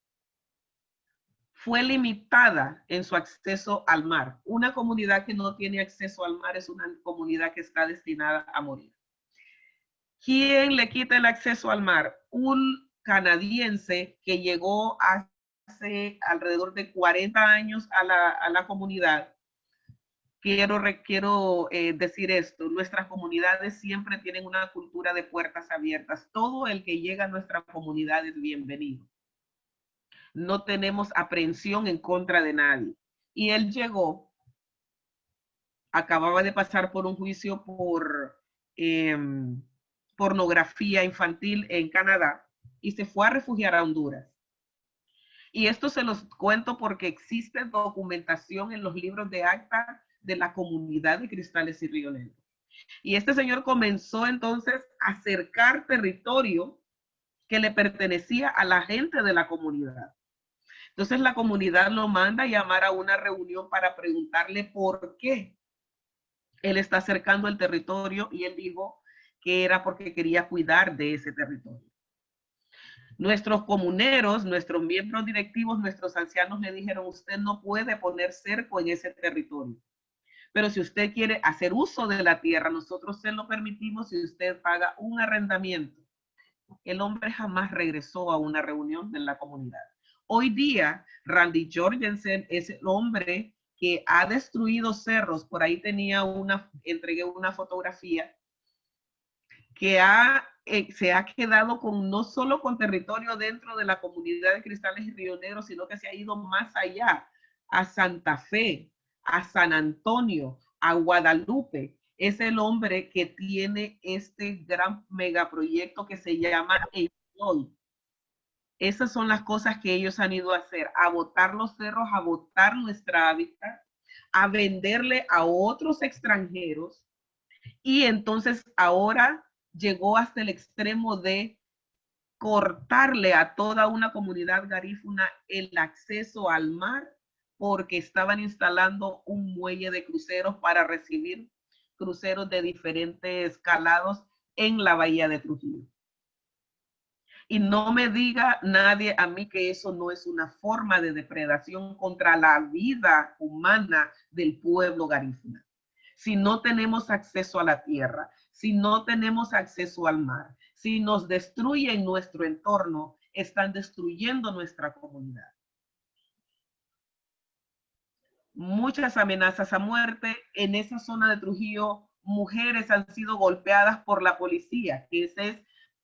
fue limitada en su acceso al mar. Una comunidad que no tiene acceso al mar es una comunidad que está destinada a morir. ¿Quién le quita el acceso al mar? Un canadiense que llegó hace alrededor de 40 años a la, a la comunidad. Quiero, quiero eh, decir esto, nuestras comunidades siempre tienen una cultura de puertas abiertas. Todo el que llega a nuestra comunidad es bienvenido no tenemos aprehensión en contra de nadie. Y él llegó, acababa de pasar por un juicio por em, pornografía infantil en Canadá y se fue a refugiar a Honduras. Y esto se los cuento porque existe documentación en los libros de acta de la comunidad de Cristales y Río Negro. Y este señor comenzó entonces a acercar territorio que le pertenecía a la gente de la comunidad. Entonces la comunidad lo manda a llamar a una reunión para preguntarle por qué él está acercando el territorio y él dijo que era porque quería cuidar de ese territorio. Nuestros comuneros, nuestros miembros directivos, nuestros ancianos le dijeron, usted no puede poner cerco en ese territorio. Pero si usted quiere hacer uso de la tierra, nosotros se lo permitimos si usted paga un arrendamiento. El hombre jamás regresó a una reunión de la comunidad. Hoy día, Randy Jorgensen es el hombre que ha destruido cerros. Por ahí tenía una, entregué una fotografía que ha, eh, se ha quedado con no solo con territorio dentro de la comunidad de Cristales y Río Negro, sino que se ha ido más allá, a Santa Fe, a San Antonio, a Guadalupe. Es el hombre que tiene este gran megaproyecto que se llama Eloy. Esas son las cosas que ellos han ido a hacer, a botar los cerros, a botar nuestra hábitat, a venderle a otros extranjeros. Y entonces ahora llegó hasta el extremo de cortarle a toda una comunidad garífuna el acceso al mar porque estaban instalando un muelle de cruceros para recibir cruceros de diferentes calados en la bahía de Trujillo. Y no me diga nadie a mí que eso no es una forma de depredación contra la vida humana del pueblo garífuna. Si no tenemos acceso a la tierra, si no tenemos acceso al mar, si nos destruyen nuestro entorno, están destruyendo nuestra comunidad. Muchas amenazas a muerte. En esa zona de Trujillo, mujeres han sido golpeadas por la policía, es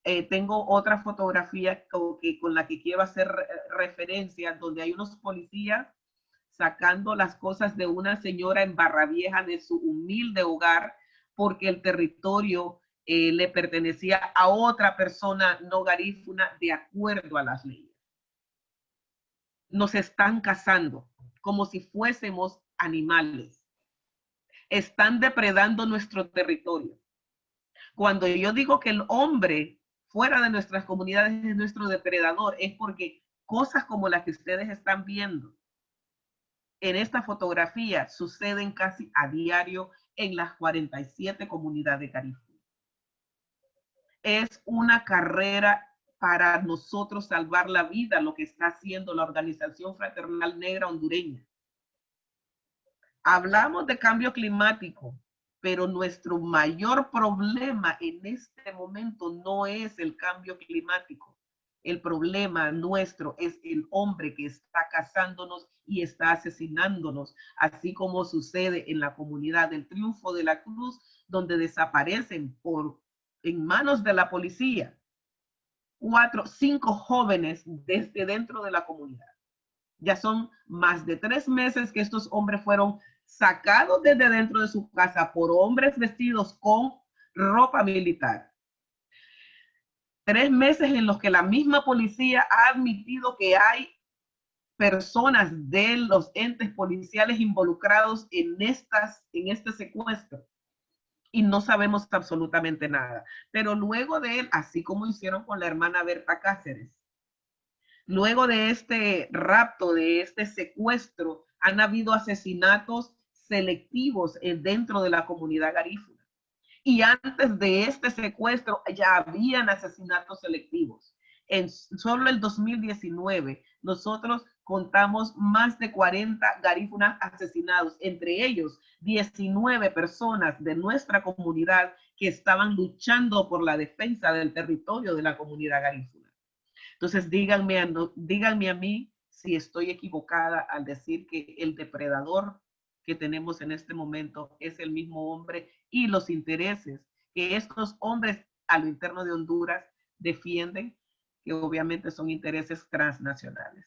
eh, tengo otra fotografía con, que, con la que quiero hacer referencia, donde hay unos policías sacando las cosas de una señora en Barra Vieja de su humilde hogar porque el territorio eh, le pertenecía a otra persona no garífuna de acuerdo a las leyes. Nos están cazando como si fuésemos animales. Están depredando nuestro territorio. Cuando yo digo que el hombre fuera de nuestras comunidades es nuestro depredador, es porque cosas como las que ustedes están viendo en esta fotografía suceden casi a diario en las 47 comunidades de Caribe. Es una carrera para nosotros salvar la vida, lo que está haciendo la Organización Fraternal Negra Hondureña. Hablamos de cambio climático, pero nuestro mayor problema en este momento no es el cambio climático. El problema nuestro es el hombre que está cazándonos y está asesinándonos, así como sucede en la comunidad del Triunfo de la Cruz, donde desaparecen por en manos de la policía cuatro, cinco jóvenes desde dentro de la comunidad. Ya son más de tres meses que estos hombres fueron sacados desde dentro de su casa por hombres vestidos con ropa militar. Tres meses en los que la misma policía ha admitido que hay personas de los entes policiales involucrados en, estas, en este secuestro y no sabemos absolutamente nada. Pero luego de él, así como hicieron con la hermana Berta Cáceres, luego de este rapto, de este secuestro, han habido asesinatos selectivos dentro de la comunidad garífuna. Y antes de este secuestro ya habían asesinatos selectivos. En solo el 2019 nosotros contamos más de 40 garífunas asesinados, entre ellos 19 personas de nuestra comunidad que estaban luchando por la defensa del territorio de la comunidad garífuna. Entonces díganme a, díganme a mí si estoy equivocada al decir que el depredador que tenemos en este momento es el mismo hombre y los intereses que estos hombres a lo interno de Honduras defienden, que obviamente son intereses transnacionales.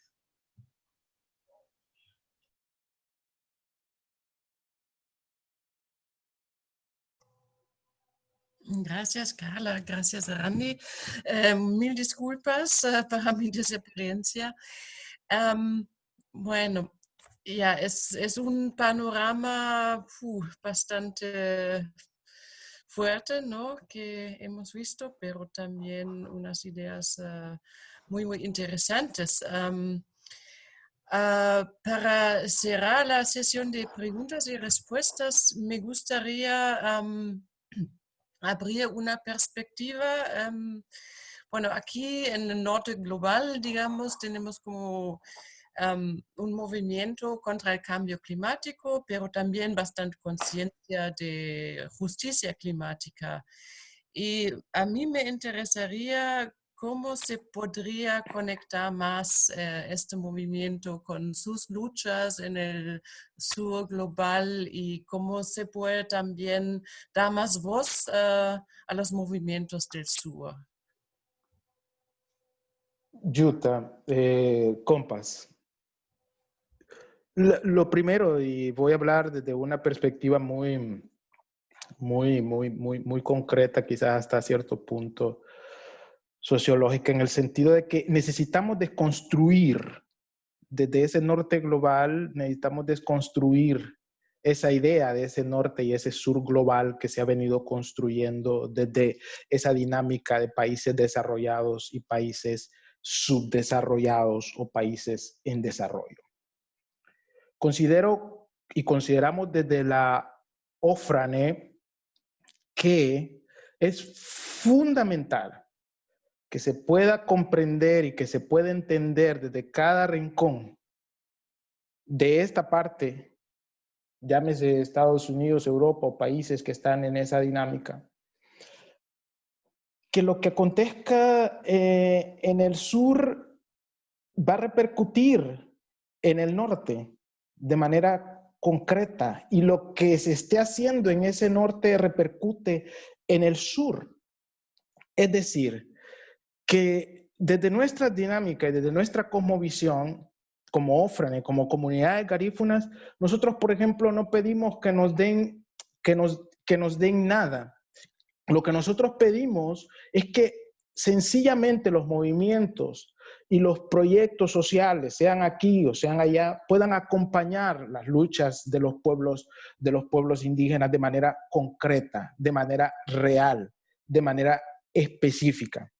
Gracias, Carla. Gracias, Randy. Eh, mil disculpas uh, para mi desexperiencia. Um, bueno, ya, es, es un panorama bastante fuerte, ¿no? Que hemos visto, pero también unas ideas uh, muy, muy interesantes. Uh, para cerrar la sesión de preguntas y respuestas, me gustaría abrir una perspectiva. Bueno, aquí en el norte global, digamos, tenemos como em, un movimiento contra el cambio climático, pero también bastante conciencia de justicia climática. Y a mí me interesaría ¿Cómo se podría conectar más eh, este movimiento con sus luchas en el sur global y cómo se puede también dar más voz eh, a los movimientos del sur? Yuta, eh, compas. Lo, primero, y voy a hablar desde una perspectiva muy, muy, muy, muy, muy concreta, quizás hasta cierto punto, sociológica en el sentido de que necesitamos desconstruir desde ese norte global, necesitamos desconstruir esa idea de ese norte y ese sur global que se ha venido construyendo desde esa dinámica de países desarrollados y países subdesarrollados o países en desarrollo. Considero y consideramos desde la OFRANE que es fundamental que se pueda comprender y que se pueda entender desde cada rincón de esta parte, llámese Estados Unidos, Europa o países que están en esa dinámica, que lo que acontezca eh, en el sur va a repercutir en el norte de manera concreta y lo que se esté haciendo en ese norte repercute en el sur. Es decir, que desde nuestra dinámica y desde nuestra cosmovisión, como Ofrane, como comunidades garífunas, nosotros, por ejemplo, no pedimos que nos den, que nos, que nos den nada. Lo que nosotros pedimos es que sencillamente los movimientos y los proyectos sociales, sean aquí o sean allá, puedan acompañar las luchas de los pueblos, de los pueblos indígenas de manera concreta, de manera real, de manera específica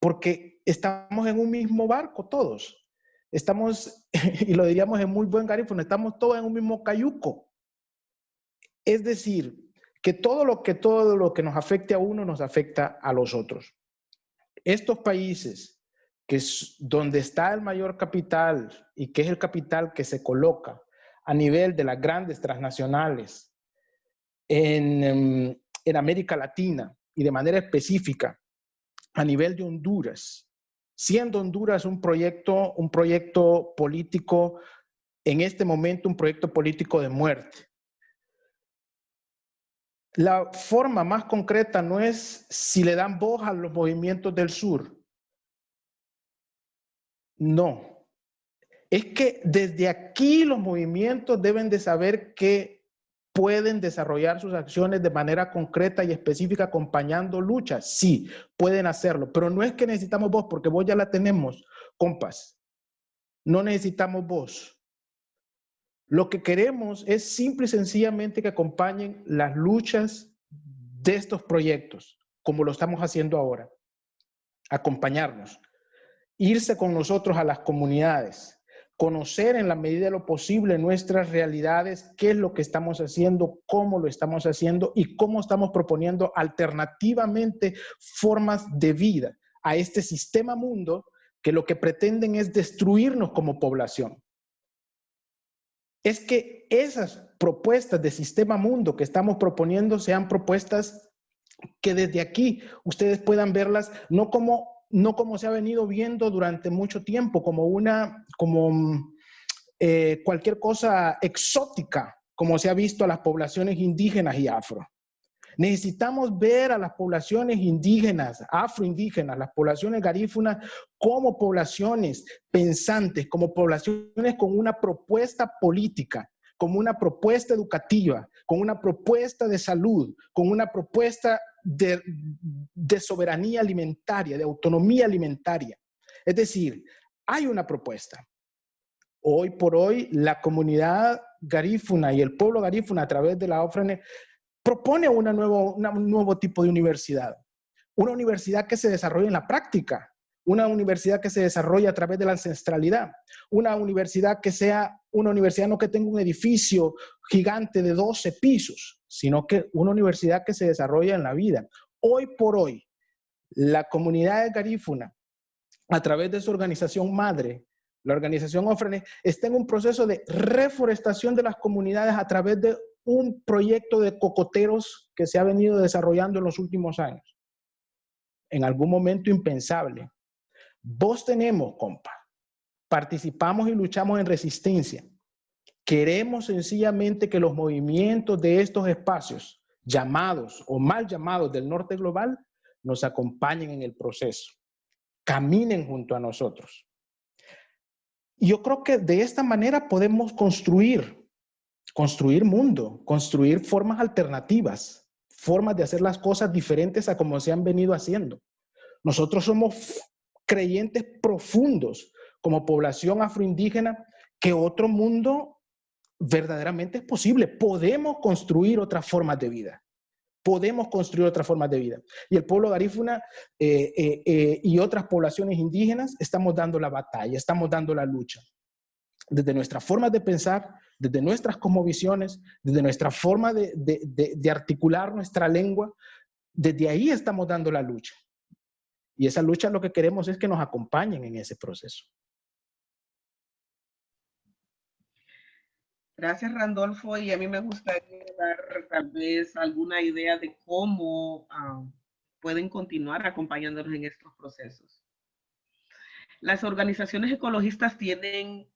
porque estamos en un mismo barco todos. Estamos, y lo diríamos en muy buen garífono, estamos todos en un mismo cayuco. Es decir, que todo lo que todo lo que nos afecte a uno nos afecta a los otros. Estos países que es donde está el mayor capital y que es el capital que se coloca a nivel de las grandes transnacionales en, em, en América Latina y de manera específica a nivel de Honduras, siendo Honduras un proyecto, un proyecto político, en este momento un proyecto político de muerte. La forma más concreta no es si le dan voz a los movimientos del sur. No. Es que desde aquí los movimientos deben de saber que pueden desarrollar sus acciones de manera concreta y específica acompañando luchas. Sí, pueden hacerlo, pero no es que necesitamos voz, porque voz ya la tenemos, compas. no necesitamos voz. Lo que queremos es simple y sencillamente que acompañen las luchas de estos proyectos, como lo estamos haciendo ahora. Acompañarnos, irse con nosotros a las comunidades, conocer en la medida de lo posible nuestras realidades, qué es lo que estamos haciendo, cómo lo estamos haciendo y cómo estamos proponiendo alternativamente formas de vida a este sistema mundo que lo que pretenden es destruirnos como población. Es que esas propuestas de sistema mundo que estamos proponiendo sean propuestas que desde aquí ustedes puedan verlas no como no como se ha venido viendo durante mucho tiempo, como una, como eh, cualquier cosa exótica, como se ha visto a las poblaciones indígenas y afro. Necesitamos ver a las poblaciones indígenas, afroindígenas, las poblaciones garífunas como poblaciones pensantes, como poblaciones con una propuesta política, como una propuesta educativa, con una propuesta de salud, con una propuesta de, soberanía alimentaria, de autonomía alimentaria. Es decir, hay una propuesta. Hoy por hoy, la comunidad garífuna y el pueblo garífuna a través de la OFRENE propone una nuevo, un nuevo tipo de universidad. Una universidad que se desarrolle en la práctica, una universidad que se desarrolle a través de la ancestralidad, una universidad que sea una universidad no que tenga un edificio gigante de 12 pisos, sino que una universidad que se desarrolla en la vida. Hoy por hoy, la comunidad de Garífuna, a través de su organización madre, la organización Ofrene, está en un proceso de reforestación de las comunidades a través de un proyecto de cocoteros que se ha venido desarrollando en los últimos años. En algún momento impensable. Vos tenemos, compa, participamos y luchamos en resistencia. Queremos sencillamente que los movimientos de estos espacios, llamados o mal llamados del norte global, nos acompañen en el proceso, caminen junto a nosotros. Yo creo que de esta manera podemos construir, construir mundo, construir formas alternativas, formas de hacer las cosas diferentes a como se han venido haciendo. Nosotros somos creyentes profundos como población afroindígena que otro mundo verdaderamente es posible. Podemos construir otras formas de vida. Podemos construir otras formas de vida. Y el pueblo garífuna eh, eh, eh, y otras poblaciones indígenas estamos dando la batalla, estamos dando la lucha. Desde nuestras formas de pensar, desde nuestras cosmovisiones, desde nuestra forma de, de articular nuestra lengua, desde ahí estamos dando la lucha. Y esa lucha lo que queremos es que nos acompañen en ese proceso. Gracias, Randolfo. Y a mí me gustaría dar tal vez alguna idea de cómo ah, pueden continuar acompañándonos en estos procesos. Las organizaciones ecologistas tienen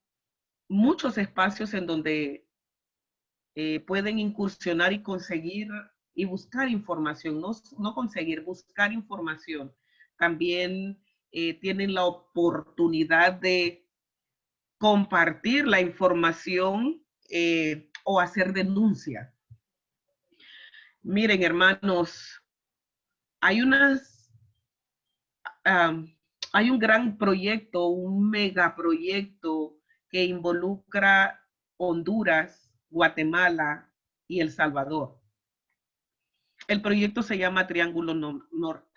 muchos espacios en donde eh, pueden incursionar y conseguir y buscar información, no, no conseguir, buscar información. También eh, tienen la oportunidad de compartir la información eh, o hacer denuncia. Miren, hermanos, hay unas, hay un gran proyecto, un megaproyecto que involucra Honduras, Guatemala y El Salvador. El proyecto se llama Triángulo Norte.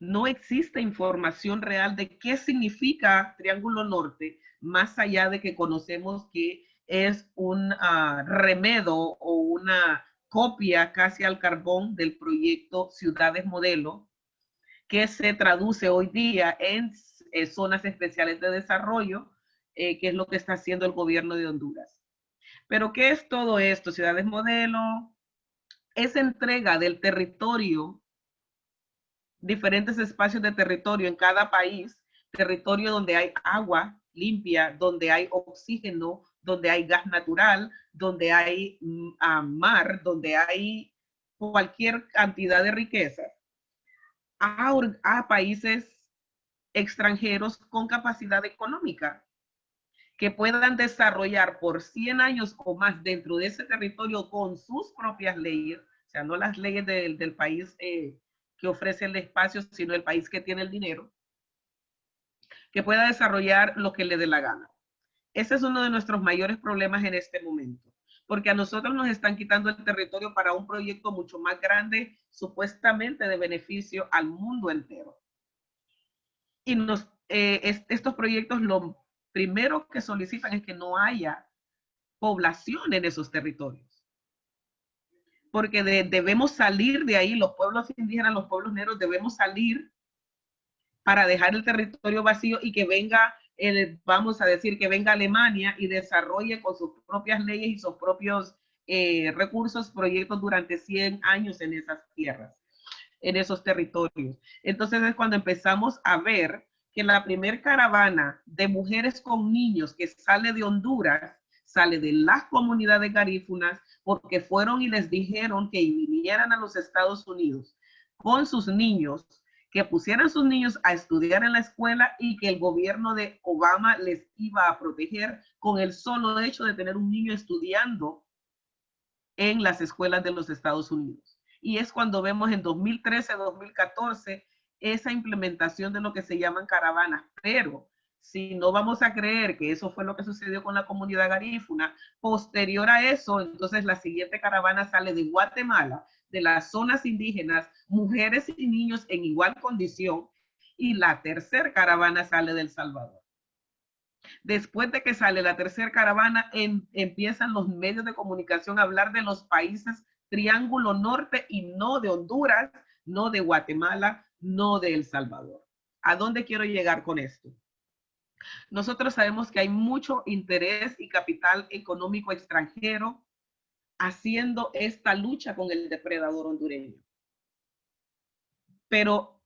No existe información real de qué significa Triángulo Norte, más allá de que conocemos que es un ah, remedo o una copia casi al carbón del proyecto Ciudades Modelo, que se traduce hoy día en eh, zonas especiales de desarrollo, eh, que es lo que está haciendo el gobierno de Honduras. Pero ¿qué es todo esto? Ciudades Modelo es entrega del territorio, diferentes espacios de territorio en cada país, territorio donde hay agua limpia, donde hay oxígeno, donde hay gas natural, donde hay mm, mar, donde hay cualquier cantidad de riqueza, a, países extranjeros con capacidad económica que puedan desarrollar por 100 años o más dentro de ese territorio con sus propias leyes, o sea, no las leyes del, país eh, que ofrece el espacio, sino el país que tiene el dinero, que pueda desarrollar lo que le dé la gana. Ese es uno de nuestros mayores problemas en este momento, porque a nosotros nos están quitando el territorio para un proyecto mucho más grande, supuestamente de beneficio al mundo entero. Y eh, estos proyectos lo primero que solicitan es que no haya población en esos territorios. Porque debemos salir de ahí, los pueblos indígenas, los pueblos negros, debemos salir para dejar el territorio vacío y que venga, el, vamos a decir, que venga Alemania y desarrolle con sus propias leyes y sus propios eh, recursos proyectos durante 100 años en esas tierras, en esos territorios. Entonces es cuando empezamos a ver que la primer caravana de mujeres con niños que sale de Honduras sale de las comunidades garífunas porque fueron y les dijeron que vinieran a los Estados Unidos con sus niños, que pusieran sus niños a estudiar en la escuela y que el gobierno de Obama les iba a proteger con el solo hecho de tener un niño estudiando en las escuelas de los Estados Unidos. Y es cuando vemos en 2013, 2014 esa implementación de lo que se llaman caravanas, pero si no vamos a creer que eso fue lo que sucedió con la comunidad garífuna, posterior a eso, entonces la siguiente caravana sale de Guatemala, de las zonas indígenas, mujeres y niños en igual condición, y la tercera caravana sale del Salvador. Después de que sale la tercera caravana, empiezan los medios de comunicación a hablar de los países Triángulo Norte y no de Honduras, no de Guatemala, no de El Salvador. ¿A dónde quiero llegar con esto? Nosotros sabemos que hay mucho interés y capital económico extranjero haciendo esta lucha con el depredador hondureño. Pero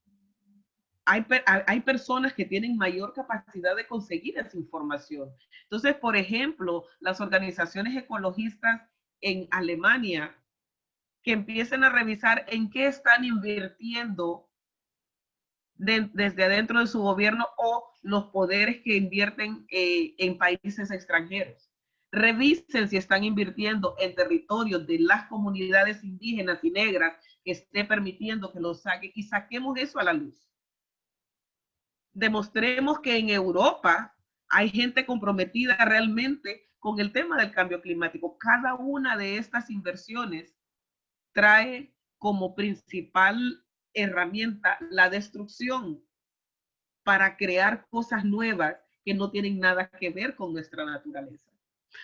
hay, hay, personas que tienen mayor capacidad de conseguir esa información. Entonces, por ejemplo, las organizaciones ecologistas en Alemania que empiecen a revisar en qué están invirtiendo desde adentro de su gobierno o los poderes que invierten eh, en países extranjeros. Revisen si están invirtiendo en territorios de las comunidades indígenas y negras que esté permitiendo que lo saquen y saquemos eso a la luz. Demostremos que en Europa hay gente comprometida realmente con el tema del cambio climático. Cada una de estas inversiones trae como principal herramienta la destrucción para crear cosas nuevas que no tienen nada que ver con nuestra naturaleza.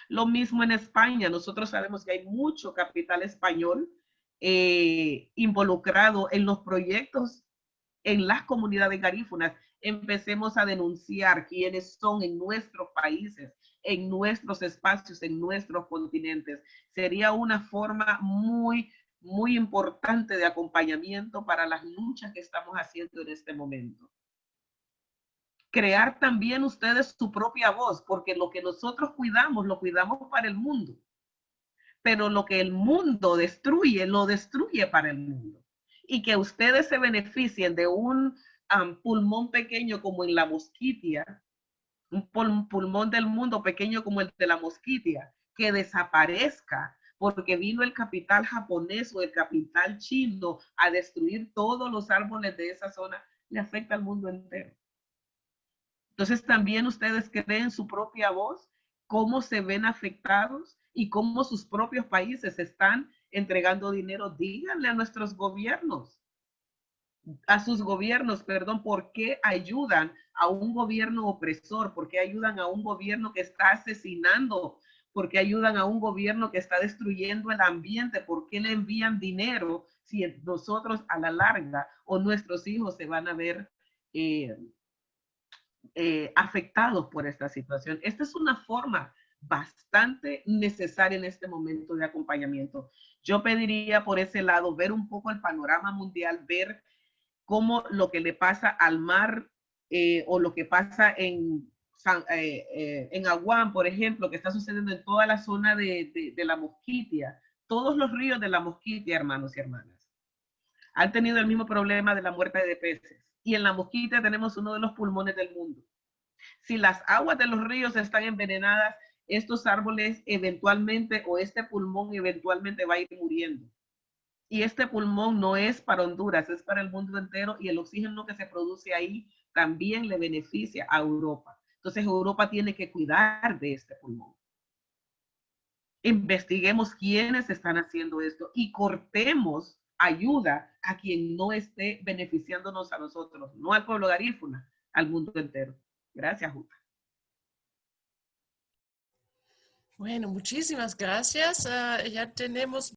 Lo mismo en España. Nosotros sabemos que hay mucho capital español eh, involucrado en los proyectos en las comunidades garífunas. Empecemos a denunciar quiénes son en nuestros países, en nuestros espacios, en nuestros continentes. Sería una forma muy muy importante de acompañamiento para las luchas que estamos haciendo en este momento. Crear también ustedes su propia voz, porque lo que nosotros cuidamos, lo cuidamos para el mundo. Pero lo que el mundo destruye, lo destruye para el mundo. Y que ustedes se beneficien de un pulmón pequeño como en la mosquitia, un pulmón del mundo pequeño como el de la mosquitia, que desaparezca porque vino el capital japonés o el capital chino a destruir todos los árboles de esa zona, le afecta al mundo entero. Entonces también ustedes creen su propia voz, cómo se ven afectados y cómo sus propios países están entregando dinero. Díganle a nuestros gobiernos, a sus gobiernos, perdón, por qué ayudan a un gobierno opresor, por qué ayudan a un gobierno que está asesinando ¿Por ayudan a un gobierno que está destruyendo el ambiente? ¿Por qué le envían dinero si nosotros a la larga o nuestros hijos se van a ver eh, eh, afectados por esta situación? Esta es una forma bastante necesaria en este momento de acompañamiento. Yo pediría por ese lado ver un poco el panorama mundial, ver cómo lo que le pasa al mar eh, o lo que pasa en eh, eh, en Aguán, por ejemplo, que está sucediendo en toda la zona de, la Mosquitia, todos los ríos de la Mosquitia, hermanos y hermanas, han tenido el mismo problema de la muerte de peces. Y en la Mosquitia tenemos uno de los pulmones del mundo. Si las aguas de los ríos están envenenadas, estos árboles eventualmente o este pulmón eventualmente va a ir muriendo. Y este pulmón no es para Honduras, es para el mundo entero y el oxígeno que se produce ahí también le beneficia a Europa. Entonces Europa tiene que cuidar de este pulmón. Investiguemos quiénes están haciendo esto y cortemos ayuda a quien no esté beneficiándonos a nosotros, no al pueblo de Arífuna, al mundo entero. Gracias, Juta. Bueno, muchísimas gracias. Ah, ya tenemos